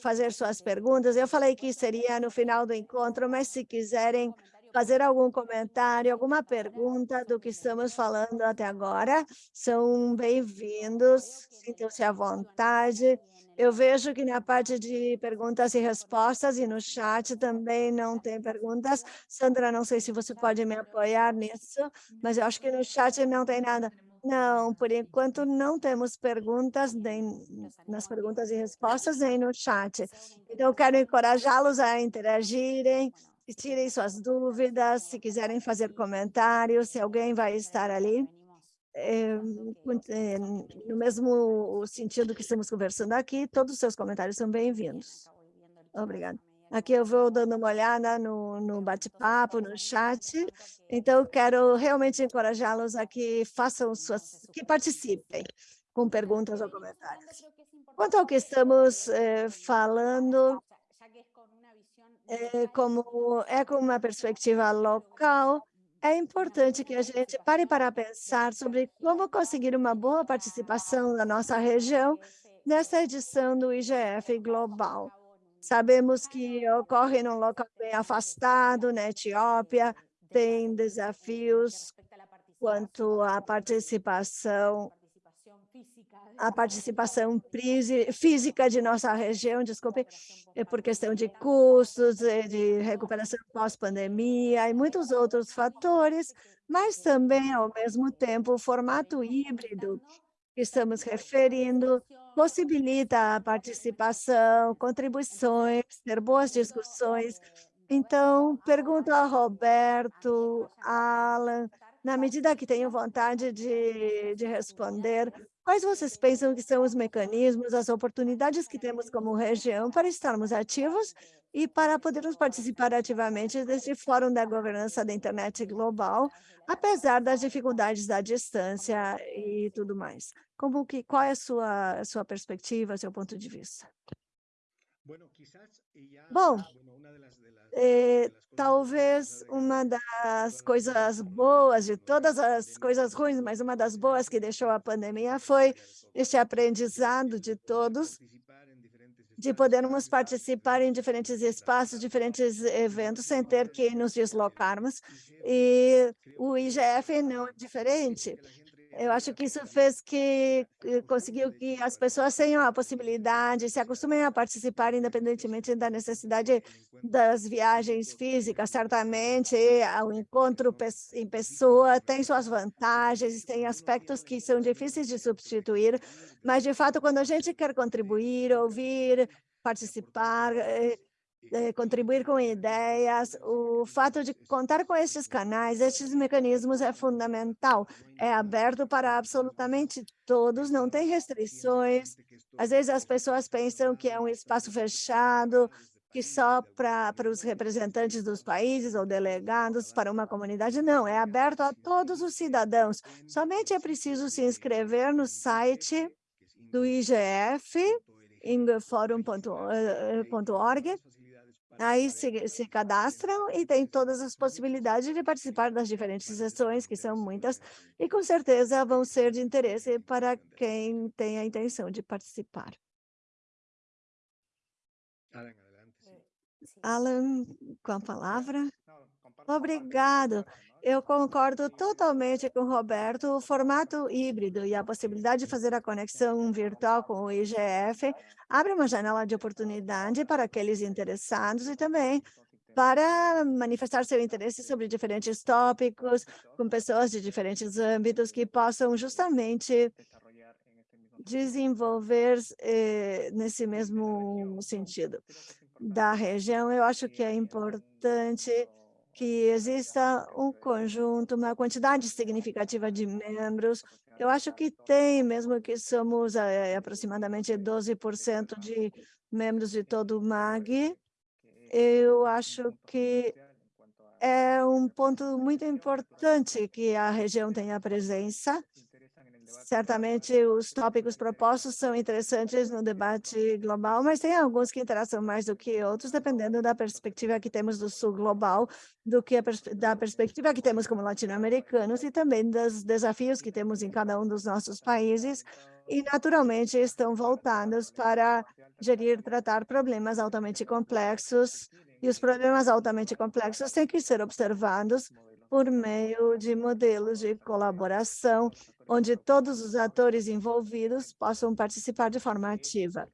Speaker 2: fazer suas perguntas. Eu falei que seria no final do encontro, mas se quiserem fazer algum comentário, alguma pergunta do que estamos falando até agora, são bem-vindos, sintam-se à vontade. Eu vejo que na parte de perguntas e respostas e no chat também não tem perguntas. Sandra, não sei se você pode me apoiar nisso, mas eu acho que no chat não tem nada. Não, por enquanto não temos perguntas nem nas perguntas e respostas nem no chat. Então, quero encorajá-los a interagirem, tirem suas dúvidas, se quiserem fazer comentários, se alguém vai estar ali é, no mesmo sentido que estamos conversando aqui, todos os seus comentários são bem-vindos. Obrigada. Aqui eu vou dando uma olhada no, no bate-papo, no chat. Então, quero realmente encorajá-los a que façam suas, que participem com perguntas ou comentários. Quanto ao que estamos eh, falando, é, como é com uma perspectiva local, é importante que a gente pare para pensar sobre como conseguir uma boa participação da nossa região nessa edição do IGF Global. Sabemos que ocorre num local bem afastado, na Etiópia, tem desafios quanto à participação a participação física de nossa região, desculpe, é por questão de custos, de recuperação pós-pandemia e muitos outros fatores, mas também, ao mesmo tempo, o formato híbrido que estamos referindo possibilita a participação, contribuições, ter boas discussões. Então, pergunto a Roberto, Alan, na medida que tenho vontade de, de responder, Quais vocês pensam que são os mecanismos, as oportunidades que temos como região para estarmos ativos e para podermos participar ativamente desse Fórum da Governança da Internet Global, apesar das dificuldades da distância e tudo mais? Como que, qual é a sua, a sua perspectiva, seu ponto de vista? Bom, eh, talvez uma das coisas boas, de todas as coisas ruins, mas uma das boas que deixou a pandemia foi este aprendizado de todos, de podermos participar em diferentes espaços, diferentes eventos, sem ter que nos deslocarmos. E o IGF não é diferente. Eu acho que isso fez que conseguiu que as pessoas tenham a possibilidade, se acostumem a participar independentemente da necessidade das viagens físicas. Certamente, o encontro em pessoa tem suas vantagens, tem aspectos que são difíceis de substituir, mas, de fato, quando a gente quer contribuir, ouvir, participar, eh, eh, contribuir com ideias, o fato de contar com estes canais, estes mecanismos é fundamental. É aberto para absolutamente todos, não tem restrições. Às vezes as pessoas pensam que é um espaço fechado, que só para, os representantes dos países ou delegados para uma comunidade. Não, é aberto a todos os cidadãos. Somente é preciso se inscrever no site do IGF, ingforum.org, Aí se, se cadastram e tem todas as possibilidades de participar das diferentes sessões, que são muitas, e com certeza vão ser de interesse para quem tem a intenção de participar. Alan, com a palavra. Obrigado. Eu concordo totalmente com o Roberto. O formato híbrido e a possibilidade de fazer a conexão virtual com o IGF abre uma janela de oportunidade para aqueles interessados e também para manifestar seu interesse sobre diferentes tópicos, com pessoas de diferentes âmbitos que possam justamente desenvolver eh, nesse mesmo sentido da região. Eu acho que é importante que exista um conjunto, uma quantidade significativa de membros. Eu acho que tem, mesmo que somos é, aproximadamente 12% de membros de todo o MAG, eu acho que é um ponto muito importante que a região tenha presença Certamente os tópicos propostos são interessantes no debate global, mas tem alguns que interessam mais do que outros, dependendo da perspectiva que temos do sul global, do que pers da perspectiva que temos como latino-americanos e também dos desafios que temos em cada um dos nossos países e, naturalmente, estão voltados para gerir tratar problemas altamente complexos e os problemas altamente complexos têm que ser observados por meio de modelos de colaboração onde todos os atores envolvidos possam participar de forma ativa.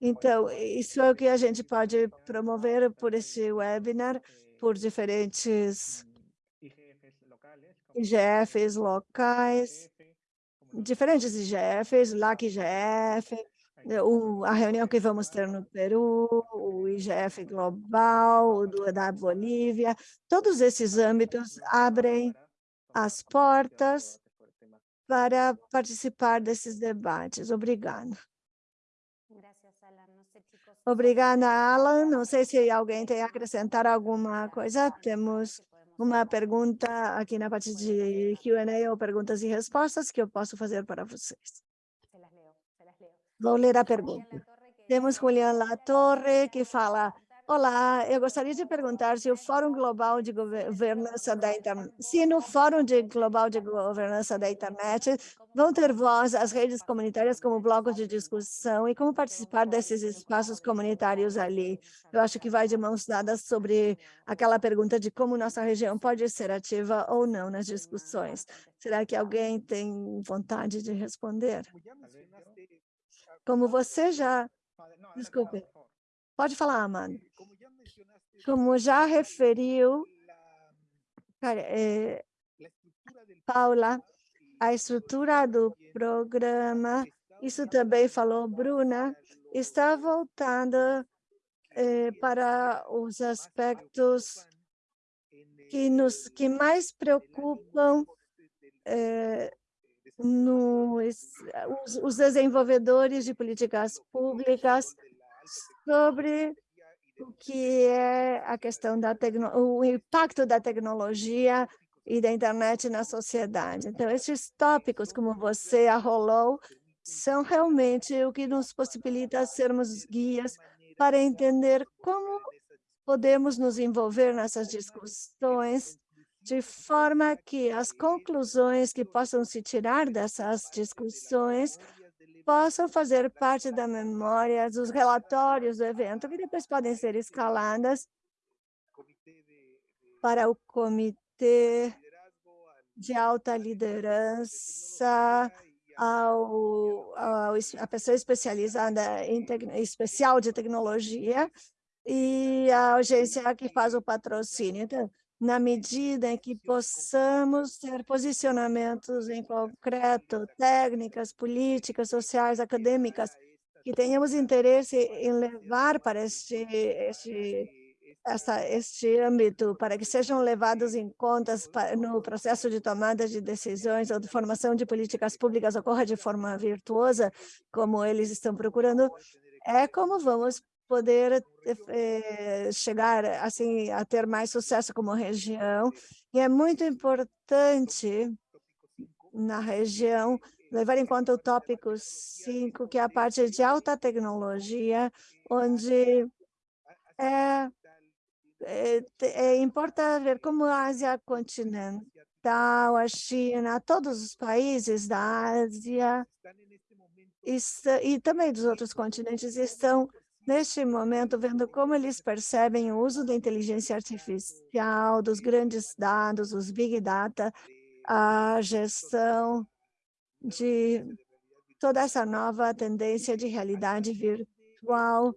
Speaker 2: Então, isso é o que a gente pode promover por esse webinar, por diferentes IGFs locais, diferentes IGFs, LAC IGF, o, a reunião que vamos ter no Peru, o IGF Global, o do, da Bolívia, todos esses âmbitos abrem as portas para participar desses debates. Obrigada. Obrigada, Alan. Não sei se alguém tem a acrescentar alguma coisa. Temos uma pergunta aqui na parte de Q&A ou perguntas e respostas que eu posso fazer para vocês. Vou ler a pergunta. Temos Julian Latorre, que fala, Olá, eu gostaria de perguntar se o Fórum Global de Governança da Internet, se no Fórum de Global de Governança da Internet vão ter voz as redes comunitárias como blocos de discussão e como participar desses espaços comunitários ali. Eu acho que vai de mãos dadas sobre aquela pergunta de como nossa região pode ser ativa ou não nas discussões. Será que alguém tem vontade de responder? Como você já... Desculpe. Pode falar, Amanda. Como já referiu, cara, é, Paula, a estrutura do programa, isso também falou Bruna, está voltando é, para os aspectos que nos que mais preocupam é, no, os, os desenvolvedores de políticas públicas sobre o que é a questão da o impacto da tecnologia e da internet na sociedade. Então, esses tópicos, como você arrolou, são realmente o que nos possibilita sermos guias para entender como podemos nos envolver nessas discussões de forma que as conclusões que possam se tirar dessas discussões possam fazer parte da memória dos relatórios do evento, que depois podem ser escaladas para o comitê de alta liderança, ao, ao, a pessoa especializada em especial de tecnologia e a agência que faz o patrocínio. Então, na medida em que possamos ter posicionamentos em concreto, técnicas, políticas, sociais, acadêmicas, que tenhamos interesse em levar para este, este, essa, este âmbito, para que sejam levados em contas no processo de tomada de decisões ou de formação de políticas públicas ocorra de forma virtuosa, como eles estão procurando, é como vamos poder eh, chegar assim a ter mais sucesso como região. E é muito importante na região levar em conta o tópico 5, que é a parte de alta tecnologia, onde é, é, é importa ver como a Ásia continental, a China, todos os países da Ásia e, e também dos outros continentes estão neste momento, vendo como eles percebem o uso da inteligência artificial, dos grandes dados, os big data, a gestão de toda essa nova tendência de realidade virtual,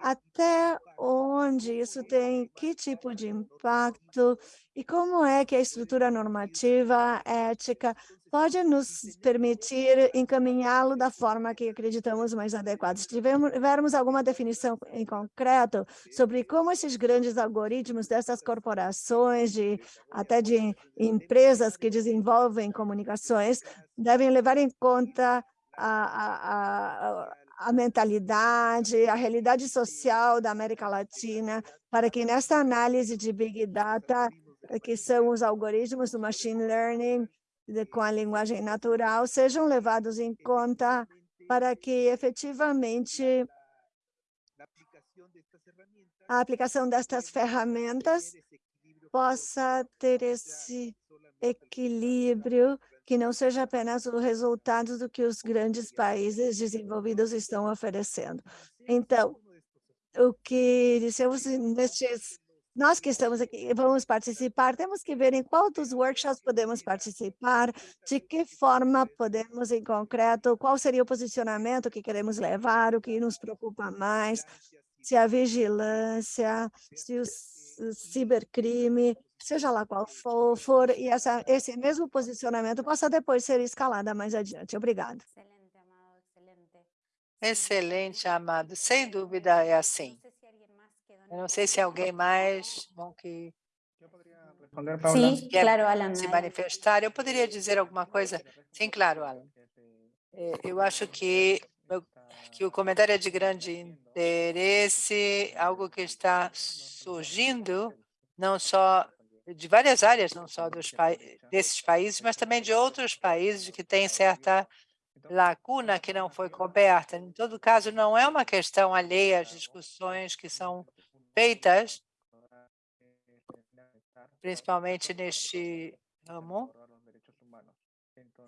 Speaker 2: até onde isso tem, que tipo de impacto e como é que a estrutura normativa, ética, pode nos permitir encaminhá-lo da forma que acreditamos mais adequada. Se tivermos alguma definição em concreto sobre como esses grandes algoritmos dessas corporações, de, até de empresas que desenvolvem comunicações, devem levar em conta a, a, a, a mentalidade, a realidade social da América Latina, para que nesta análise de Big Data, que são os algoritmos do machine learning, de, com a linguagem natural sejam levados em conta para que efetivamente a aplicação destas ferramentas possa ter esse equilíbrio que não seja apenas o resultado do que os grandes países desenvolvidos estão oferecendo. Então, o que dissemos nestes nós que estamos aqui vamos participar, temos que ver em qual dos workshops podemos participar, de que forma podemos, em concreto, qual seria o posicionamento que queremos levar, o que nos preocupa mais, se a vigilância, se o, cibercrime, seja lá qual for, for e essa, esse mesmo posicionamento possa depois ser escalado mais adiante. Obrigada.
Speaker 4: Excelente, Amado. Sem dúvida é assim. Eu não sei se alguém mais bom que
Speaker 1: Sim, claro, Alan.
Speaker 4: se manifestar. Eu poderia dizer alguma coisa? Sim, claro, Alan. É, eu acho que, que o comentário é de grande interesse, algo que está surgindo, não só de várias áreas, não só dos desses países, mas também de outros países que têm certa lacuna que não foi coberta. Em todo caso, não é uma questão alheia às discussões que são feitas, principalmente neste ramo,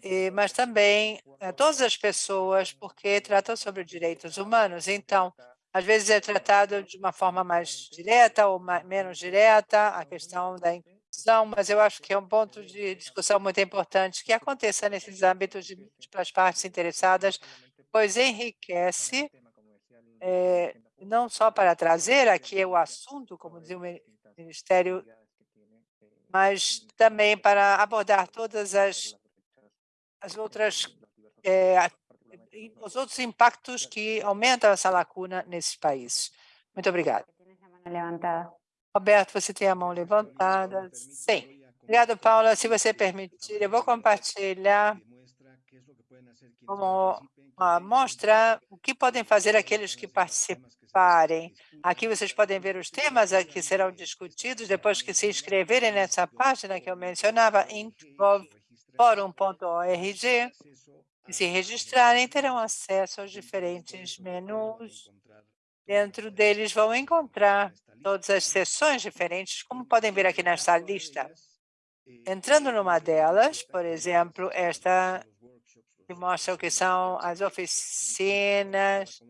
Speaker 4: e, mas também é, todas as pessoas, porque tratam sobre direitos humanos. Então, às vezes é tratado de uma forma mais direta ou mais, menos direta, a questão da inclusão, mas eu acho que é um ponto de discussão muito importante que aconteça nesses âmbitos de, de, para as partes interessadas, pois enriquece é, não só para trazer aqui o assunto, como dizia o Ministério, mas também para abordar todas as, as outras, é, os outros impactos que aumentam essa lacuna nesses países. Muito obrigada. Roberto, você tem a mão levantada? Sim. Obrigado, Paula. Se você permitir, eu vou compartilhar como mostra o que podem fazer aqueles que participarem. Aqui vocês podem ver os temas que serão discutidos depois que se inscreverem nessa página que eu mencionava, forum.org, e se registrarem, terão acesso aos diferentes menus. Dentro deles vão encontrar todas as sessões diferentes, como podem ver aqui nesta lista. Entrando numa delas, por exemplo, esta que mostra o que são as oficinas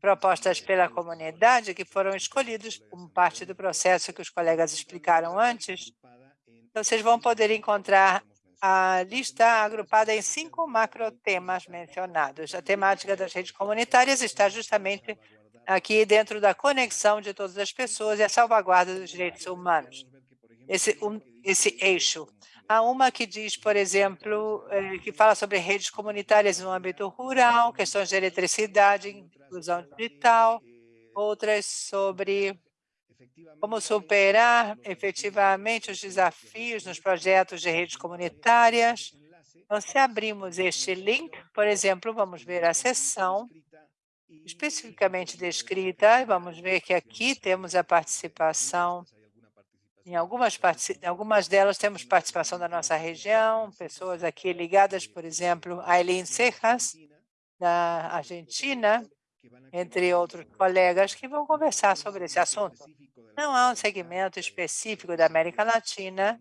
Speaker 4: propostas pela comunidade que foram escolhidos como parte do processo que os colegas explicaram antes. Então, vocês vão poder encontrar a lista agrupada em cinco macrotemas mencionados. A temática das redes comunitárias está justamente aqui dentro da conexão de todas as pessoas e a salvaguarda dos direitos humanos. Esse, um, esse eixo. Há uma que diz, por exemplo, eh, que fala sobre redes comunitárias no âmbito rural, questões de eletricidade, inclusão digital, outras sobre como superar efetivamente os desafios nos projetos de redes comunitárias. Então, se abrimos este link, por exemplo, vamos ver a seção especificamente descrita, vamos ver que aqui temos a participação, em algumas, em algumas delas temos participação da nossa região, pessoas aqui ligadas, por exemplo, a Eileen Cejas, da Argentina, entre outros colegas que vão conversar sobre esse assunto. Não há um segmento específico da América Latina,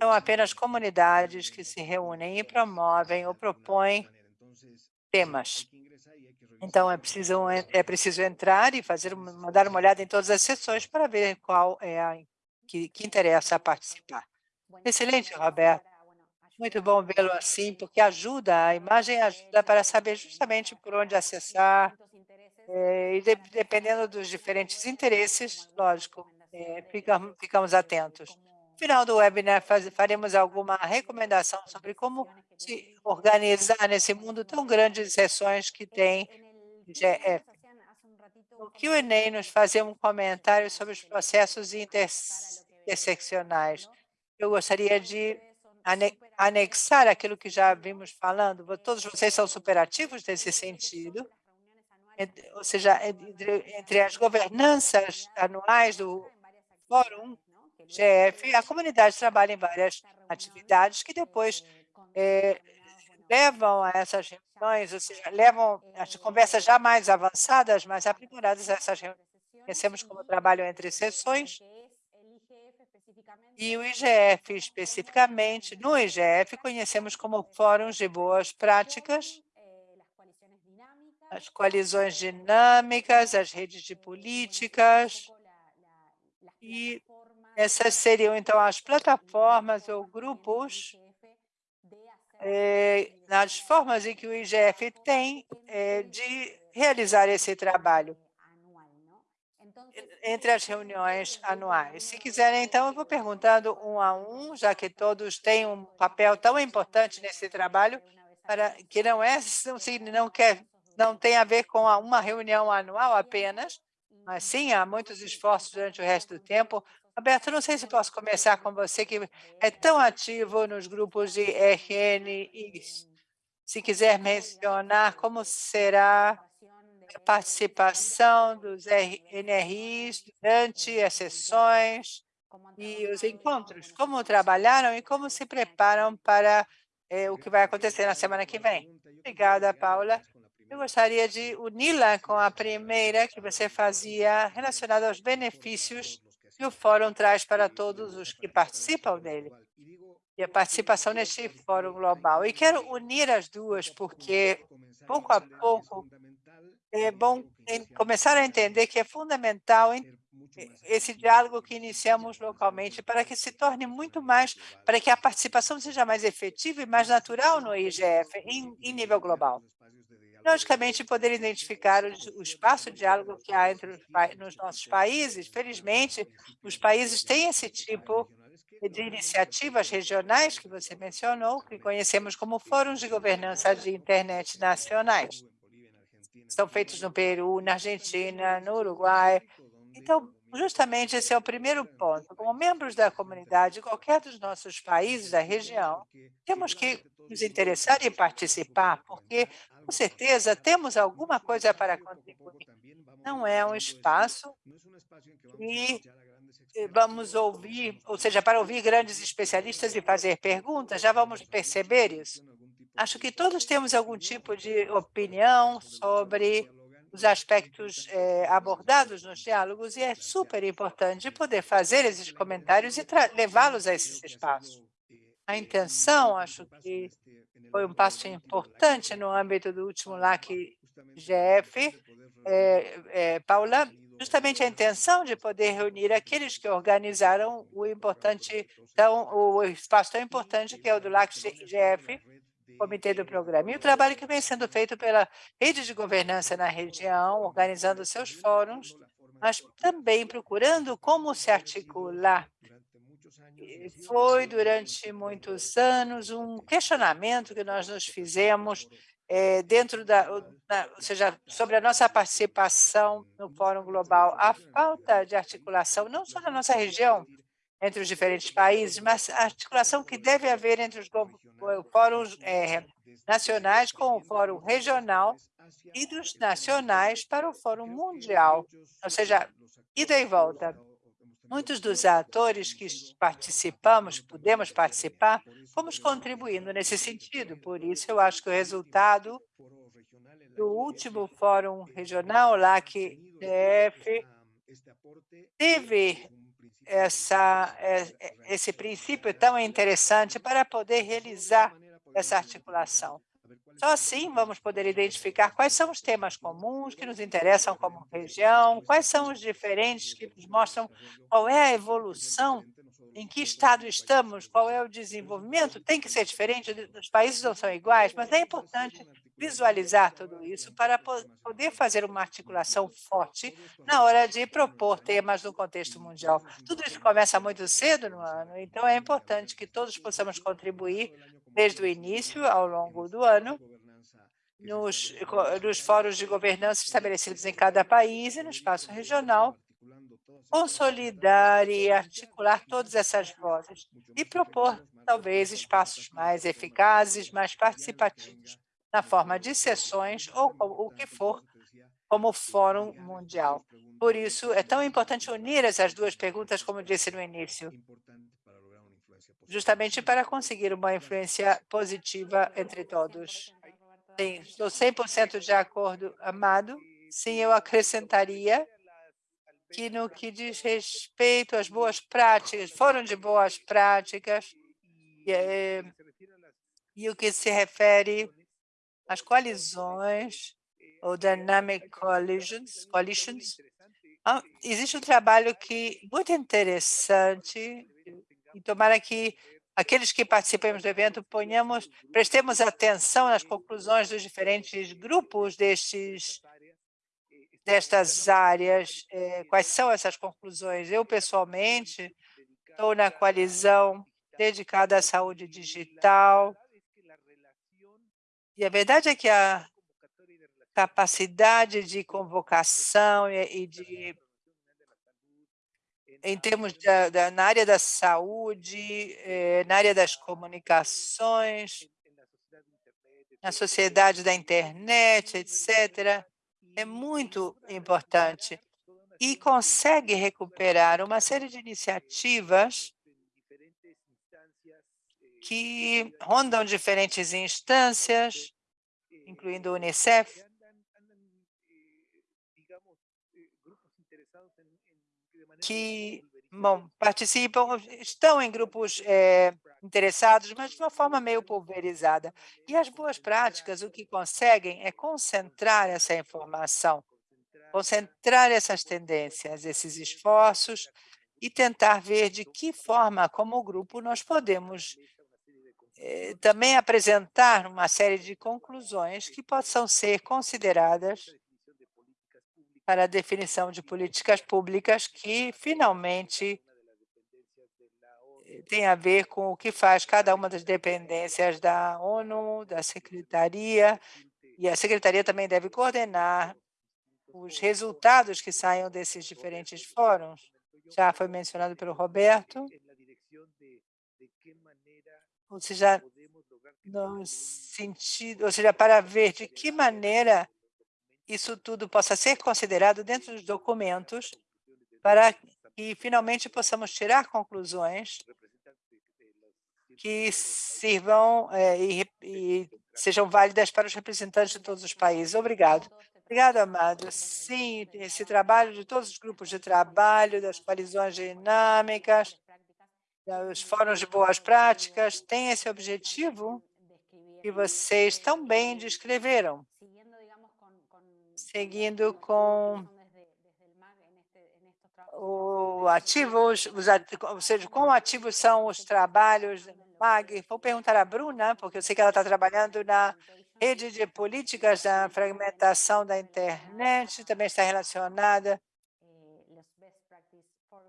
Speaker 4: são apenas comunidades que se reúnem e promovem ou propõem temas. Então, é preciso, é preciso entrar e fazer, mandar uma olhada em todas as sessões para ver qual é a que, que interessa participar. Excelente, Roberto. Muito bom vê-lo assim, porque ajuda, a imagem ajuda para saber justamente por onde acessar, é, e de, dependendo dos diferentes interesses, lógico, é, ficamos, ficamos atentos. No final do webinar, faz, faremos alguma recomendação sobre como se organizar nesse mundo tão grande de sessões que tem GF. No Q&A, nos fazer um comentário sobre os processos interseccionais. Eu gostaria de anexar aquilo que já vimos falando. Todos vocês são superativos nesse sentido, ou seja, entre, entre as governanças anuais do Fórum GF, a comunidade trabalha em várias atividades que depois é, levam a essas reuniões, ou seja, levam as conversas já mais avançadas, mais aprimoradas a essas reuniões. Conhecemos como trabalho entre sessões e o IGF especificamente, no IGF, conhecemos como fóruns de boas práticas, as coalizões dinâmicas, as redes de políticas, e essas seriam, então, as plataformas ou grupos é, nas formas em que o IGF tem de realizar esse trabalho entre as reuniões anuais. Se quiserem, então, eu vou perguntando um a um, já que todos têm um papel tão importante nesse trabalho, para que não é não quer não tem a ver com uma reunião anual apenas, mas sim há muitos esforços durante o resto do tempo. Roberto, não sei se posso começar com você, que é tão ativo nos grupos de RN e se quiser mencionar como será participação dos NRIs durante as sessões e os encontros, como trabalharam e como se preparam para é, o que vai acontecer na semana que vem. Obrigada, Paula. Eu gostaria de uni-la com a primeira que você fazia relacionada aos benefícios que o fórum traz para todos os que participam dele a participação neste fórum global. E quero unir as duas, porque pouco a pouco é bom começar a entender que é fundamental esse diálogo que iniciamos localmente para que se torne muito mais, para que a participação seja mais efetiva e mais natural no IGF em, em nível global. Logicamente, poder identificar o, o espaço de diálogo que há entre os, nos nossos países. Felizmente, os países têm esse tipo de iniciativas regionais que você mencionou, que conhecemos como fóruns de governança de internet nacionais são feitos no Peru, na Argentina, no Uruguai. Então, justamente esse é o primeiro ponto. Como membros da comunidade, qualquer dos nossos países da região, temos que nos interessar em participar, porque, com certeza, temos alguma coisa para contribuir. Não é um espaço e vamos ouvir, ou seja, para ouvir grandes especialistas e fazer perguntas, já vamos perceber isso. Acho que todos temos algum tipo de opinião sobre os aspectos eh, abordados nos diálogos e é super importante poder fazer esses comentários e levá-los a esses espaços. A intenção, acho que foi um passo importante no âmbito do último LAC GF, eh, eh, Paula, justamente a intenção de poder reunir aqueles que organizaram o importante, então, o espaço tão importante que é o do LAC-GF, Comitê do Programa. E o trabalho que vem sendo feito pela rede de governança na região, organizando seus fóruns, mas também procurando como se articular. Foi, durante muitos anos, um questionamento que nós nos fizemos é, dentro da, da, ou seja, sobre a nossa participação no Fórum Global, a falta de articulação, não só na nossa região, entre os diferentes países, mas a articulação que deve haver entre os fóruns é, nacionais com o fórum regional e dos nacionais para o fórum mundial, ou seja, ida e volta. Muitos dos atores que participamos, pudemos participar, fomos contribuindo nesse sentido. Por isso, eu acho que o resultado do último fórum regional, lá que DF, teve essa, é, é, esse princípio tão interessante para poder realizar essa articulação. Só assim vamos poder identificar quais são os temas comuns que nos interessam como região, quais são os diferentes que nos mostram qual é a evolução, em que estado estamos, qual é o desenvolvimento. Tem que ser diferente, os países não são iguais, mas é importante visualizar tudo isso para poder fazer uma articulação forte na hora de propor temas no contexto mundial. Tudo isso começa muito cedo no ano, então é importante que todos possamos contribuir desde o início, ao longo do ano, nos, nos fóruns de governança estabelecidos em cada país e no espaço regional, consolidar e articular todas essas vozes e propor, talvez, espaços mais eficazes, mais participativos na forma de sessões ou o que for, como Fórum Mundial. Por isso, é tão importante unir essas duas perguntas, como disse no início, justamente para conseguir uma influência positiva entre todos. Sim, estou 100% de acordo, Amado. Sim, eu acrescentaria que no que diz respeito às boas práticas, foram de boas práticas, e, é, e o que se refere as coalizões ou dynamic coalitions, coalitions ah, existe um trabalho que muito interessante e tomara que aqueles que participemos do evento ponhamos, prestemos atenção nas conclusões dos diferentes grupos destes destas áreas. Eh, quais são essas conclusões? Eu, pessoalmente, estou na coalizão dedicada à saúde digital, e a verdade é que a capacidade de convocação e, de em termos da, da, na área da saúde, eh, na área das comunicações, na sociedade da internet, etc., é muito importante e consegue recuperar uma série de iniciativas que rondam diferentes instâncias, incluindo o Unicef, que bom, participam, estão em grupos é, interessados, mas de uma forma meio pulverizada. E as boas práticas, o que conseguem é concentrar essa informação, concentrar essas tendências, esses esforços e tentar ver de que forma, como grupo, nós podemos eh, também apresentar uma série de conclusões que possam ser consideradas para a definição de políticas públicas que finalmente eh, tem a ver com o que faz cada uma das dependências da ONU, da Secretaria, e a Secretaria também deve coordenar os resultados que saiam desses diferentes fóruns. Já foi mencionado pelo Roberto, ou seja, no sentido, ou seja, para ver de que maneira isso tudo possa ser considerado dentro dos documentos para que finalmente possamos tirar conclusões que sirvam é, e, e, sejam válidas para os representantes de todos os países. Obrigado. Obrigado, Amado. Sim, esse trabalho de todos os grupos de trabalho, das coalizões dinâmicas, os fóruns de boas práticas têm esse objetivo que vocês tão bem descreveram, seguindo com o ativos, os, ou seja, quão ativos são os trabalhos MAG? Vou perguntar à Bruna, porque eu sei que ela está trabalhando na rede de políticas da fragmentação da internet, também está relacionada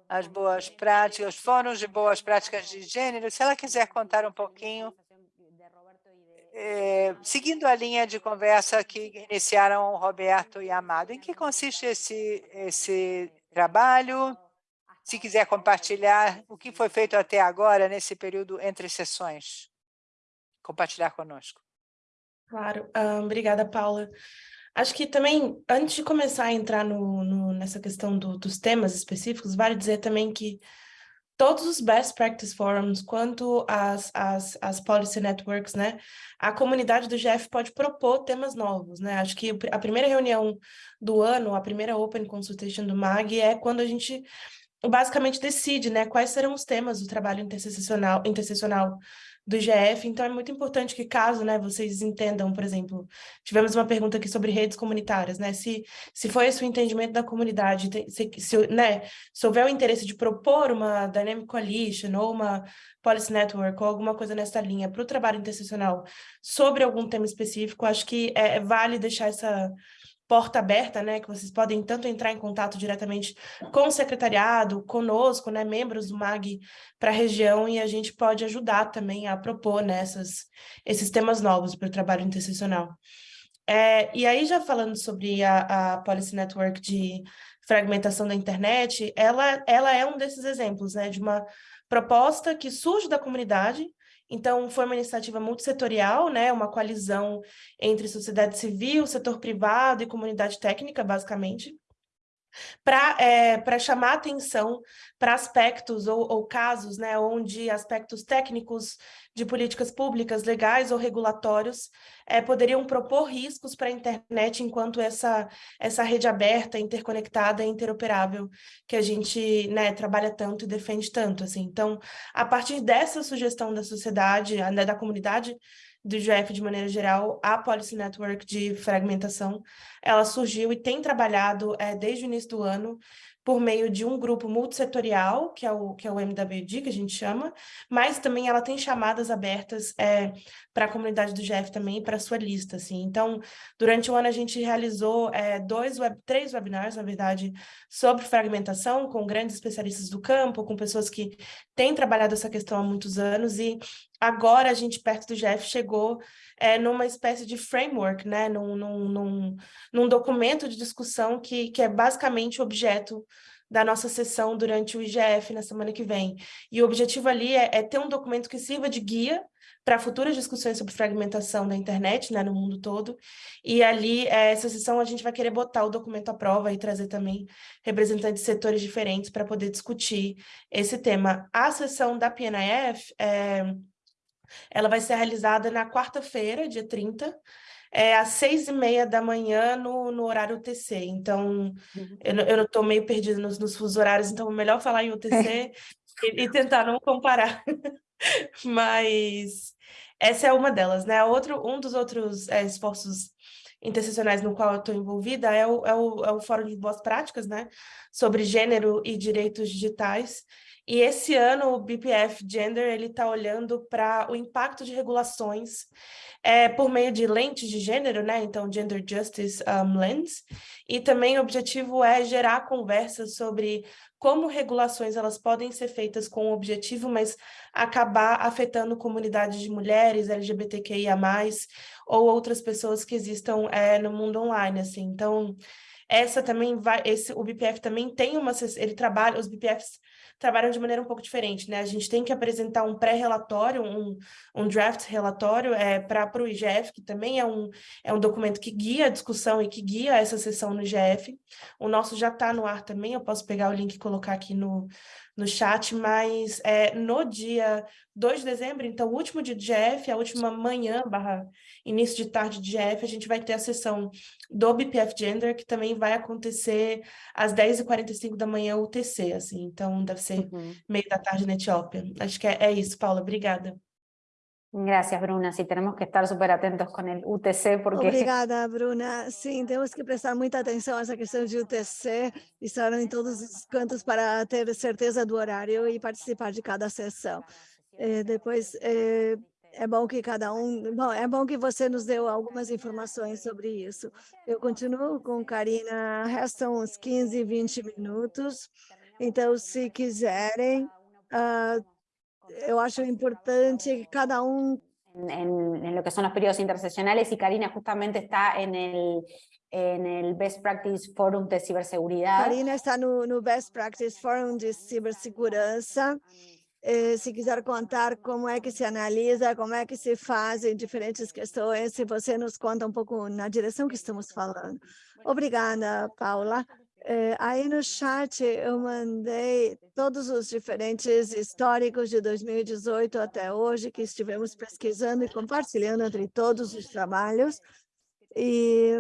Speaker 4: às boas práticas, fóruns de boas práticas de gênero. Se ela quiser contar um pouquinho, é, seguindo a linha de conversa que iniciaram Roberto e Amado, em que consiste esse, esse trabalho? Se quiser compartilhar o que foi feito até agora nesse período entre sessões, compartilhar conosco.
Speaker 3: Claro, um, obrigada, Paula. Acho que também, antes de começar a entrar no, no nessa questão do, dos temas específicos, vale dizer também que todos os best practice forums, quanto as, as, as policy networks, né, a comunidade do GF pode propor temas novos, né, acho que a primeira reunião do ano, a primeira open consultation do MAG é quando a gente basicamente decide, né, quais serão os temas do trabalho interseccional, interseccional do IGF, então é muito importante que caso, né, vocês entendam, por exemplo, tivemos uma pergunta aqui sobre redes comunitárias, né, se, se foi esse o entendimento da comunidade, se, se, né, se houver o interesse de propor uma Dynamic Coalition ou uma Policy Network ou alguma coisa nessa linha para o trabalho interseccional sobre algum tema específico, acho que é, vale deixar essa porta aberta, né, que vocês podem tanto entrar em contato diretamente com o secretariado, conosco, né, membros do MAG para a região, e a gente pode ajudar também a propor nessas né, esses temas novos para o trabalho interseccional. É, e aí, já falando sobre a, a Policy Network de fragmentação da internet, ela, ela é um desses exemplos, né, de uma proposta que surge da comunidade, então, foi uma iniciativa multissetorial, né, uma coalizão entre sociedade civil, setor privado e comunidade técnica, basicamente, para é, chamar atenção para aspectos ou, ou, casos né, onde aspectos técnicos de políticas públicas, legais ou regulatórios é, poderiam propor riscos para a internet enquanto essa, essa rede aberta, interconectada e interoperável que a gente né, trabalha tanto e defende tanto. Assim. Então, a partir dessa sugestão da sociedade, né, da comunidade, do GF de maneira geral, a Policy Network de fragmentação, ela surgiu e tem trabalhado é, desde o início do ano por meio de um grupo multissetorial, que é o, que é o MWD, que a gente chama, mas também ela tem chamadas abertas é, para a comunidade do GF também, para a sua lista, assim. Então, durante o ano a gente realizou é, dois web, três webinars, na verdade, sobre fragmentação, com grandes especialistas do campo, com pessoas que têm trabalhado essa questão há muitos anos, e agora a gente, perto do GF, chegou é, numa espécie de framework, né? num, num, num, num documento de discussão que, que é basicamente objeto da nossa sessão durante o IGF na semana que vem. E o objetivo ali é, é ter um documento que sirva de guia para futuras discussões sobre fragmentação da internet né, no mundo todo. E ali, é, essa sessão, a gente vai querer botar o documento à prova e trazer também representantes de setores diferentes para poder discutir esse tema. A sessão da PNIF, é, ela vai ser realizada na quarta-feira, dia 30, é, às seis e meia da manhã no, no horário UTC. Então, uhum. eu, estou meio perdida nos, nos fusos horários, então é melhor falar em UTC (laughs) e, e, tentar não comparar. (laughs) Mas essa é uma delas, né? Outro, um dos outros é, esforços interseccionais no qual eu estou envolvida é o, é, o, é o Fórum de Boas Práticas, né? Sobre gênero e direitos digitais. E esse ano o BPF Gender ele está olhando para o impacto de regulações é, por meio de lentes de gênero, né? Então, Gender Justice um, Lens. E também o objetivo é gerar conversas sobre como regulações elas podem ser feitas com o objetivo, mas acabar afetando comunidades de mulheres, LGBTQIA+, ou outras pessoas que existam é, no mundo online, assim. Então, essa também vai, esse, o BPF também tem uma, ele trabalha, os BPFs trabalham de maneira um pouco diferente, né? A gente tem que apresentar um pré-relatório, um, um draft relatório é, para o IGF, que também é um, é um documento que guia a discussão e que guia essa sessão no IGF. O nosso já está no ar também, eu posso pegar o link e colocar aqui no, no chat, mas é, no dia 2 de dezembro, então o último dia de GF, a última manhã barra início de tarde de GF, a gente vai ter a sessão do BPF Gender, que também vai acontecer às 10h45 da manhã UTC, assim, então deve ser uhum. meio da tarde na Etiópia. Acho que é, é isso, Paula, obrigada.
Speaker 1: Gracias, Bruna. Sí, tenemos que estar súper atentos con el UTC porque
Speaker 2: Obrigada, Bruna. Sim, temos que prestar muita atenção a essa questão de UTC, estar em todos os cantos para ter certeza do horário e participar de cada sessão. Depois, é bom que cada um... Bom, é bom que você nos deu algumas informações sobre isso. Eu continuo com Karina, restam uns 15, 20 minutos. Então, se quiserem, ah, eu acho importante que cada um
Speaker 1: en, en- en lo que son los periodos interseccionales y Karina justamente está en el, en el Best Practice Forum de Ciberseguridad.
Speaker 2: Karina está no, no Best Practice Forum de Cibersegurança. Eh, se quiser contar como é que se analisa, como é que se fazem diferentes questões, se você nos conta um pouco na direção que estamos falando. Obrigada, Paula. Eh, aí no chat eu mandei todos os diferentes históricos de 2018 até hoje que estivemos pesquisando e compartilhando entre todos os trabalhos. E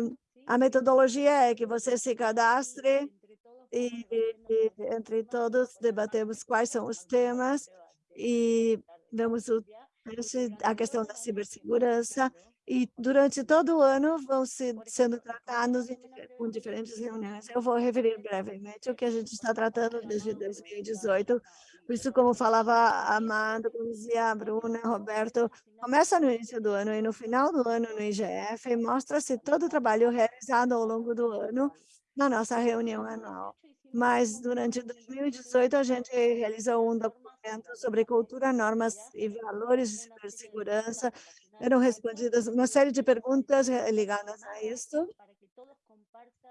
Speaker 2: a metodologia é que você se cadastre e, e entre todos debatemos quais são os temas e vemos o, a questão da cibersegurança e durante todo o ano vão se, sendo tratados com diferentes reuniões. Eu vou referir brevemente o que a gente está tratando desde 2018. Por isso, como falava a Amado, como dizia a Bruna, Roberto, começa no início do ano e no final do ano no IGF mostra-se todo o trabalho realizado ao longo do ano na nossa reunião anual. Mas durante 2018 a gente realizou um documento sobre cultura, normas e valores de cibersegurança. Eram respondidas uma série de perguntas eh, ligadas a isso.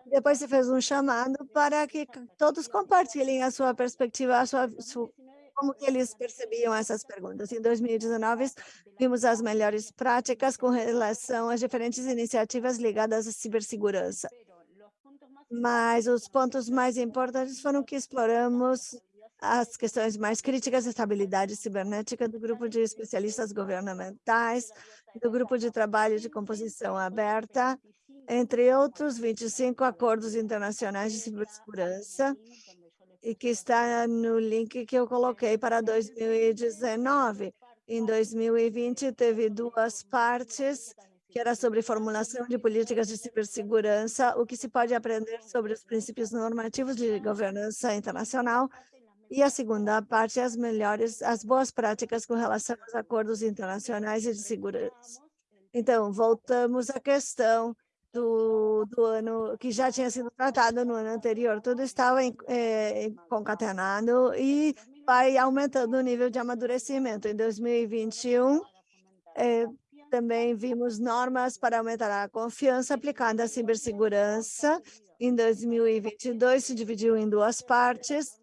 Speaker 2: Depois se fez um chamado para que todos compartilhem a sua perspectiva, a sua, su- como que eles percebiam essas perguntas. Em 2019, vimos as melhores práticas com relação às diferentes iniciativas ligadas à cibersegurança. Mas os pontos mais importantes foram que exploramos as questões mais críticas, estabilidade cibernética do grupo de especialistas governamentais, do grupo de trabalho de composição aberta, entre outros 25 acordos internacionais de cibersegurança, e que está no link que eu coloquei para 2019. Em 2020, teve duas partes, que era sobre formulação de políticas de cibersegurança, o que se pode aprender sobre os princípios normativos de governança internacional, e a segunda parte, as melhores, as boas práticas com relação aos acordos internacionais e de segurança. Então, voltamos à questão do, do ano que já tinha sido tratado no ano anterior. Tudo estava em, eh, concatenado e vai aumentando o nível de amadurecimento. Em 2021, eh, também vimos normas para aumentar a confiança aplicada à cibersegurança. Em 2022, se dividiu em duas partes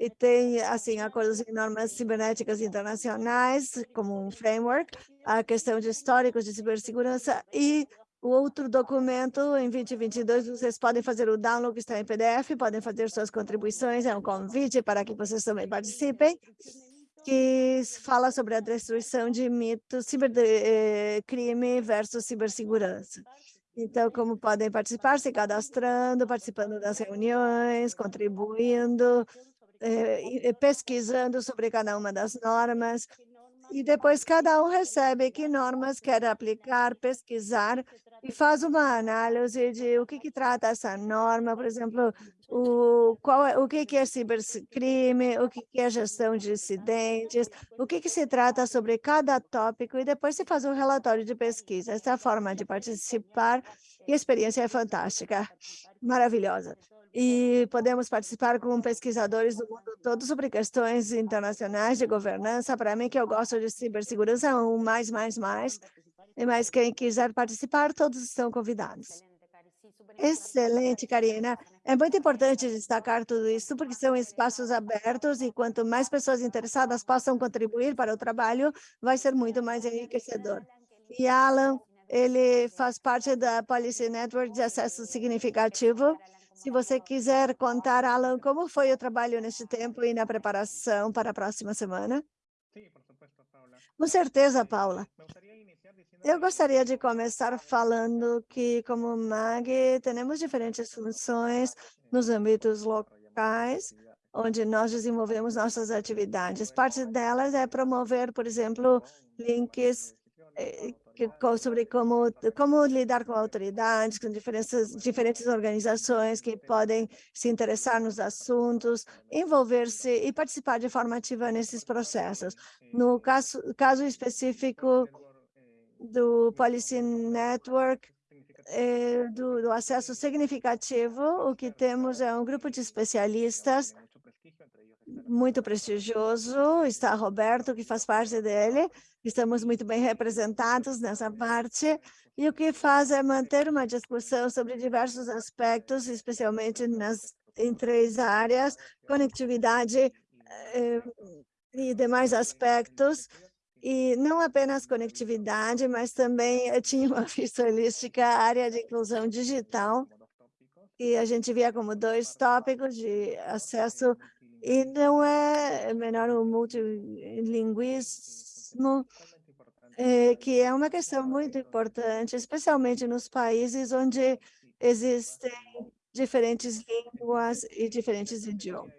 Speaker 2: e tem, assim, acordos e normas cibernéticas internacionais como um framework, a questão de históricos de cibersegurança e o outro documento, em 2022, vocês podem fazer o download que está em PDF, podem fazer suas contribuições, é um convite para que vocês também participem, que fala sobre a destruição de mitos, cibercrime versus cibersegurança. Então, como podem participar, se cadastrando, participando das reuniões, contribuindo, eh, e pesquisando sobre cada uma das normas, e depois cada um recebe que normas quer aplicar, pesquisar, e faz uma análise de o que, que trata essa norma, por exemplo, o, qual é, o que, que é cibercrime, o que, que é gestão de incidentes, o que, que se trata sobre cada tópico, e depois se faz um relatório de pesquisa. Essa forma de participar, e a experiência é fantástica, maravilhosa e podemos participar com pesquisadores do mundo todo sobre questões internacionais de governança. Para mim, que eu gosto de cibersegurança, um mais, mais, mais. E mais quem quiser participar, todos estão convidados. Excelente, Karina. É muito importante destacar tudo isso, porque são espaços abertos e quanto mais pessoas interessadas possam contribuir para o trabalho, vai ser muito mais enriquecedor. E Alan, ele faz parte da Policy Network de acesso significativo, se você quiser contar, Alan, como foi o trabalho neste tempo e na preparação para a próxima semana? Com certeza, Paula. Eu gostaria de começar falando que, como MAG, temos diferentes funções nos âmbitos locais, onde nós desenvolvemos nossas atividades. Parte delas é promover, por exemplo, links eh, sobre como, como lidar com autoridades, com diferentes, diferentes organizações que podem se interessar nos assuntos, envolver-se e participar de forma ativa nesses processos. No caso, caso específico do Policy Network, eh, do, do acesso significativo, o que temos é um grupo de especialistas muito prestigioso, está Roberto, que faz parte dele, estamos muito bem representados nessa parte, e o que faz é manter uma discussão sobre diversos aspectos, especialmente nas, em três áreas, conectividade eh, e demais aspectos, e não apenas conectividade, mas também tinha uma (laughs) vista holística, área de inclusão digital, e a gente via como dois tópicos de acesso e não é menor o multilinguismo, é, que é uma questão muito importante, especialmente nos países onde existem diferentes línguas e diferentes idiomas.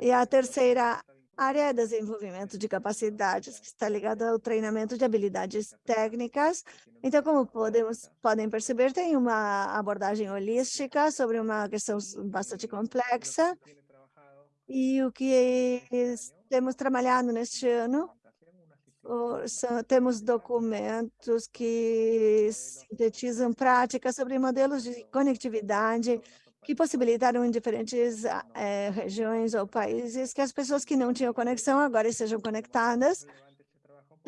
Speaker 2: E a terceira área é desenvolvimento de capacidades, que está ligada ao treinamento de habilidades técnicas. Então, como podemos, podem perceber, tem uma abordagem holística sobre uma questão bastante complexa, e o que temos trabalhado neste ano, temos documentos que sintetizam práticas sobre modelos de conectividade que possibilitaram em diferentes é, regiões ou países que as pessoas que não tinham conexão agora estejam conectadas.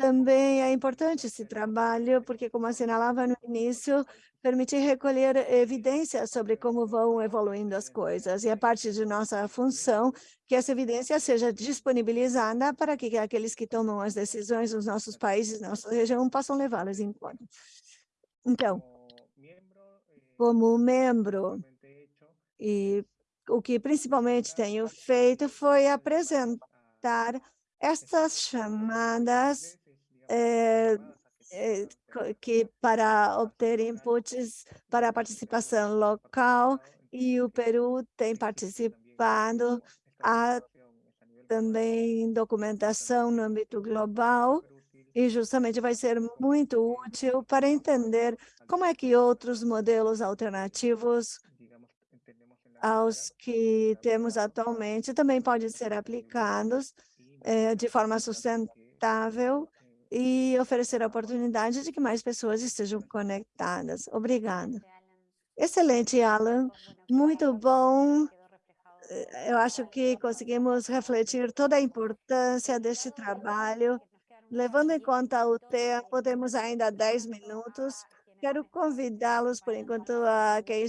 Speaker 2: Também é importante esse trabalho, porque, como assinalava no início, permitir recolher evidências sobre como vão evoluindo as coisas. E é parte de nossa função que essa evidência seja disponibilizada para que aqueles que tomam as decisões nos nossos países, nossa região, possam levá-las em conta. Então, como membro, e o que principalmente tenho feito foi apresentar estas chamadas eh, que para obter inputs para a participação local e o Peru tem participado há também documentação no âmbito global e justamente vai ser muito útil para entender como é que outros modelos alternativos aos que temos atualmente também podem ser aplicados eh, de forma sustentável e oferecer a oportunidade de que mais pessoas estejam conectadas. Obrigada. Excelente, Alan. Muito bom. Eu acho que conseguimos refletir toda a importância deste trabalho. Levando em conta o tempo, temos ainda 10 minutos. Quero convidá-los, por enquanto, a quem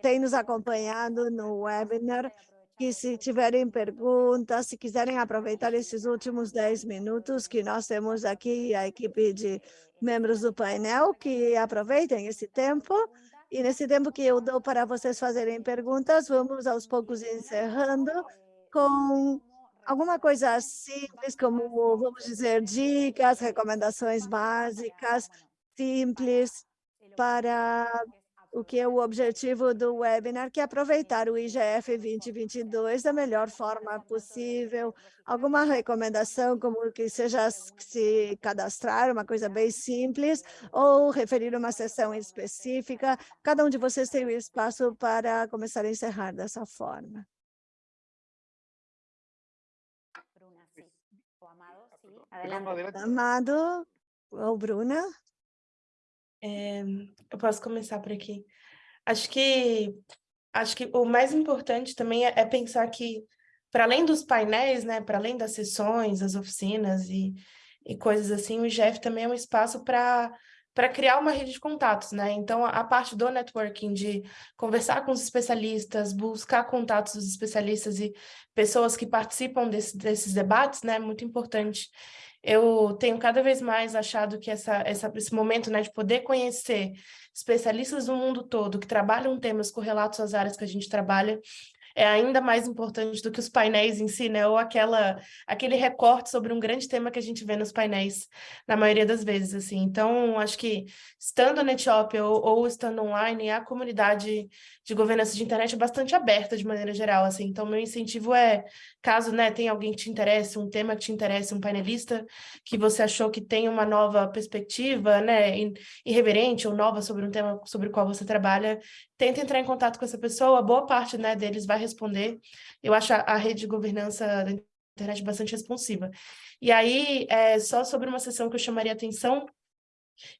Speaker 2: tem nos acompanhado no webinar, que se tiverem perguntas, se quiserem aproveitar esses últimos 10 minutos que nós temos aqui, a equipe de membros do painel, que aproveitem esse tempo. E nesse tempo que eu dou para vocês fazerem perguntas, vamos aos poucos encerrando com alguma coisa simples, como, vamos dizer, dicas, recomendações básicas, simples, para o que é o objetivo do webinar, que é aproveitar o IGF 2022 da melhor forma possível. Alguma recomendação, como que seja se cadastrar, uma coisa bem simples, ou referir uma sessão específica. Cada um de vocês tem o espaço para começar a encerrar dessa forma. Amado ou Bruna?
Speaker 3: É, eu posso começar por aqui. Acho que, acho que o mais importante também é, é pensar que, para além dos painéis, né, para além das sessões, das oficinas e, e coisas assim, o IGF também é um espaço para para criar uma rede de contatos, né? Então, a, parte do networking, de conversar com os especialistas, buscar contatos dos especialistas e pessoas que participam desse, desses debates, né? É muito importante eu tenho cada vez mais achado que essa, essa, esse momento né, de poder conhecer especialistas do mundo todo que trabalham temas correlatos às áreas que a gente trabalha é ainda mais importante do que os painéis em si, né? Ou aquela, aquele recorte sobre um grande tema que a gente vê nos painéis, na maioria das vezes, assim. Então, acho que estando na Etiópia ou, ou estando online, a comunidade de governança de internet é bastante aberta de maneira geral, assim. Então, meu incentivo é, caso né, tenha alguém que te interesse, um tema que te interesse, um painelista que você achou que tem uma nova perspectiva, né, irreverente ou nova sobre um tema sobre o qual você trabalha, tenta entrar em contato com essa pessoa, boa parte né, deles vai responder. Eu acho a, a rede de governança da internet bastante responsiva. E aí, é, só sobre uma sessão que eu chamaria atenção,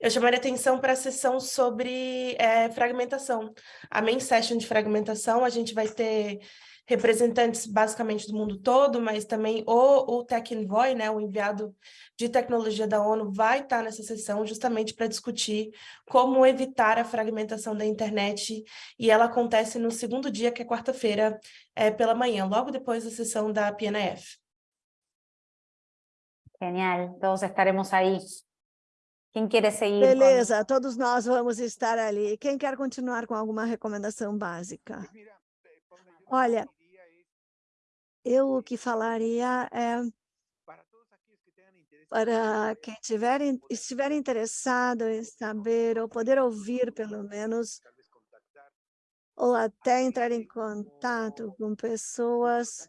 Speaker 3: eu chamaria atenção para a sessão sobre é, fragmentação. A main session de fragmentação, a gente vai ter representantes basicamente do mundo todo, mas também o, o Tech Envoy, né, o enviado de tecnologia da ONU, vai estar nessa sessão justamente para discutir como evitar a fragmentação da internet, e ela acontece no segundo dia, que é quarta-feira, é, pela manhã, logo depois da sessão da PNF.
Speaker 1: Genial, todos estaremos aí. Quem quer seguir?
Speaker 2: Beleza, com... todos nós vamos estar ali. Quem quer continuar com alguma recomendação básica? Olha, eu o que falaria é para quem tiver, estiver interessado em saber ou poder ouvir pelo menos ou até entrar em contato com pessoas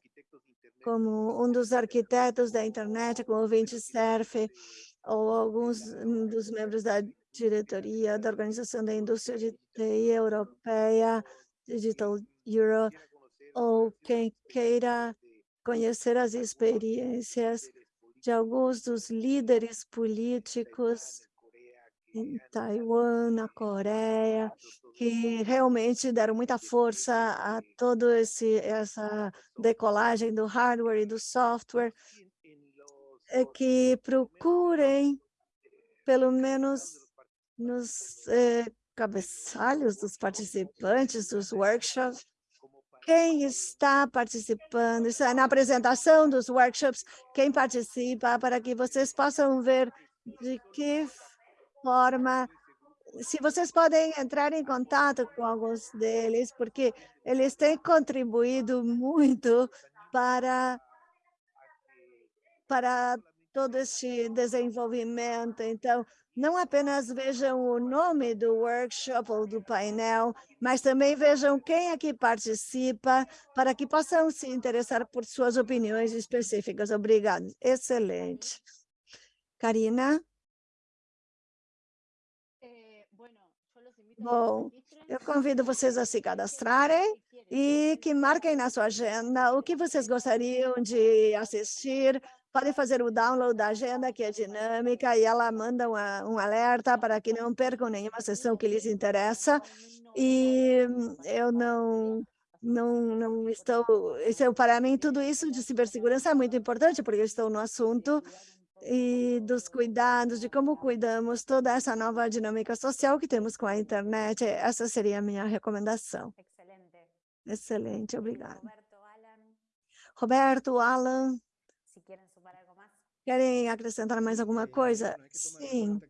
Speaker 2: como um dos arquitetos da internet, como o Vinte Surf, ou alguns dos membros da diretoria da Organização da Indústria de TI Europeia, Digital Euro, ou quem queira conhecer as experiências de alguns dos líderes políticos em Taiwan, na Coreia, que realmente deram muita força a toda essa decolagem do hardware e do software, é que procurem, pelo menos nos eh, cabeçalhos dos participantes dos workshops, quem está participando, é na apresentação dos workshops, quem participa, para que vocês possam ver de que forma, se vocês podem entrar em contato com alguns deles, porque eles têm contribuído muito para, para todo este desenvolvimento. Então, não apenas vejam o nome do workshop ou do painel, mas também vejam quem aqui participa, para que possam se interessar por suas opiniões específicas. Obrigada. Excelente. Karina? Bom, eu convido vocês a se cadastrarem e que marquem na sua agenda o que vocês gostariam de assistir, podem fazer o download da agenda, que é dinâmica, e ela manda uma, um alerta para que não percam nenhuma sessão que lhes interessa. E eu não, não, não estou... Isso, é, para mim, tudo isso de cibersegurança é muito importante, porque eu estou no assunto e dos cuidados, de como cuidamos toda essa nova dinâmica social que temos com a internet. Essa seria a minha recomendação. Excelente. Excelente, obrigada. Roberto, Alan. Querem acrescentar mais alguma coisa? Sim.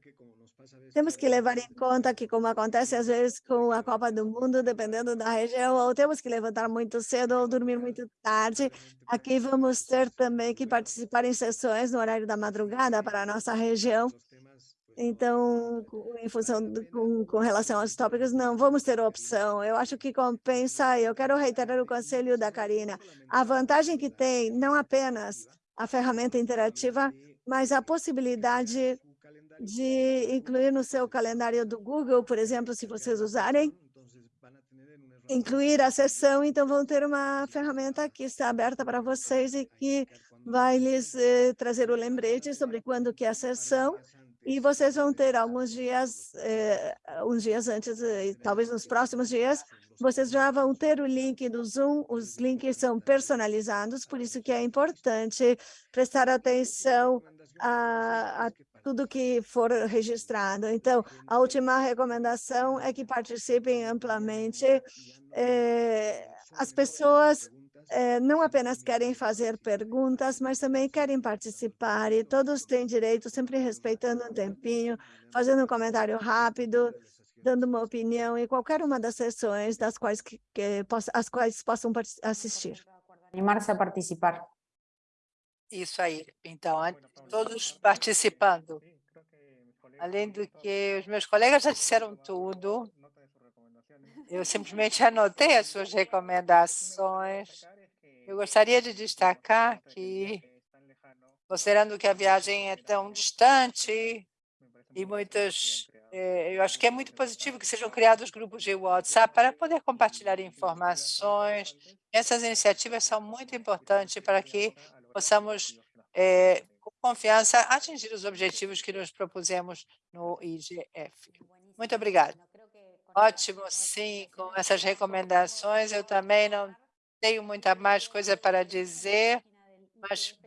Speaker 2: Temos que levar em conta que, como acontece às vezes com a Copa do Mundo, dependendo da região, ou temos que levantar muito cedo ou dormir muito tarde. Aqui vamos ter também que participar em sessões no horário da madrugada para a nossa região. Então, em função de, com, com relação aos tópicos, não vamos ter opção. Eu acho que compensa, eu quero reiterar o conselho da Karina, a vantagem que tem, não apenas a ferramenta interativa, mas a possibilidade de incluir no seu calendário do Google, por exemplo, se vocês usarem, incluir a sessão, então vão ter uma ferramenta que está aberta para vocês e que vai lhes eh, trazer o lembrete sobre quando que é a sessão, e vocês vão ter alguns dias, eh, uns dias antes, eh, talvez nos próximos dias, vocês já vão ter o link do Zoom, os links são personalizados, por isso que é importante prestar atenção a, a tudo que for registrado. Então, a última recomendação é que participem amplamente. É, as pessoas é, não apenas querem fazer perguntas, mas também querem participar, e todos têm direito, sempre respeitando um tempinho, fazendo um comentário rápido, dando uma opinião em qualquer uma das sessões das quais que, que as quais possam assistir.
Speaker 1: Animar-se a participar.
Speaker 4: Isso aí. Então, todos participando. Além do que os meus colegas já disseram tudo, eu simplesmente anotei as suas recomendações. Eu gostaria de destacar que, considerando que a viagem é tão distante e muitas, eu acho que é muito positivo que sejam criados grupos de WhatsApp para poder compartilhar informações. Essas iniciativas são muito importantes para que possamos é, com confiança, atingir os objetivos que nos propusemos no IGF. Muito obrigada. Ótimo, sim, com essas recomendações, eu também não tenho muita mais coisa para dizer, mas,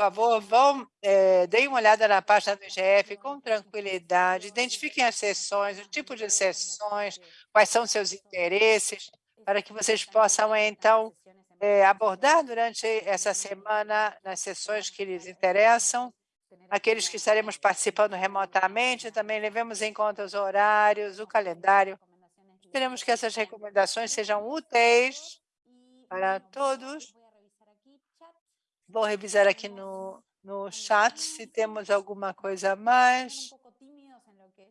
Speaker 4: favor, vão, é, deem uma olhada na página do IGF com tranquilidade, identifiquem as sessões, o tipo de sessões, quais são seus interesses, para que vocês possam, então, é, abordar durante essa semana nas sessões que lhes interessam, aqueles que estaremos participando remotamente, também levemos em conta os horários, o calendário. Esperamos que essas recomendações sejam úteis para todos. Vou revisar aqui no, no chat se temos alguma coisa a mais.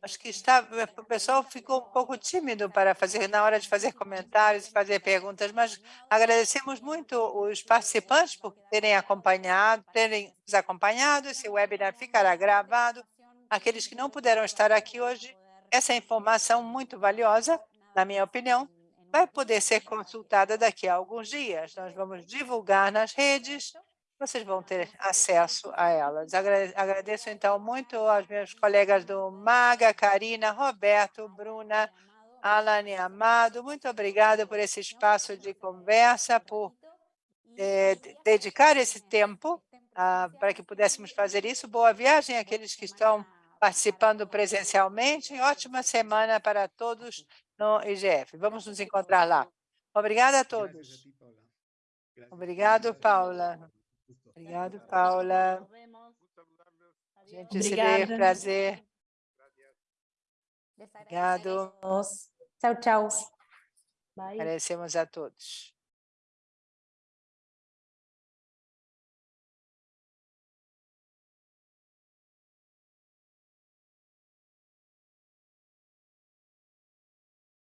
Speaker 4: Acho que está, o pessoal ficou um pouco tímido para fazer na hora de fazer comentários fazer perguntas, mas agradecemos muito os participantes por terem acompanhado, terem nos acompanhado. Esse webinar ficará gravado. Aqueles que não puderam estar aqui hoje, essa informação muito valiosa, na minha opinião, vai poder ser consultada daqui a alguns dias. Nós vamos divulgar nas redes vocês vão ter acesso a elas. Agradeço, então, muito aos meus colegas do MAGA, Karina, Roberto, Bruna, Alane Amado. Muito obrigada por esse espaço de conversa, por eh, dedicar esse tempo ah, para que pudéssemos fazer isso. Boa viagem àqueles que estão participando presencialmente. Ótima semana para todos no IGF. Vamos nos encontrar lá. Obrigada a todos. Obrigado, Paula. Obrigado, Paula. Gente, Obrigada. se prazer. Obrigado.
Speaker 1: Tchau, tchau.
Speaker 4: Agradecemos a todos.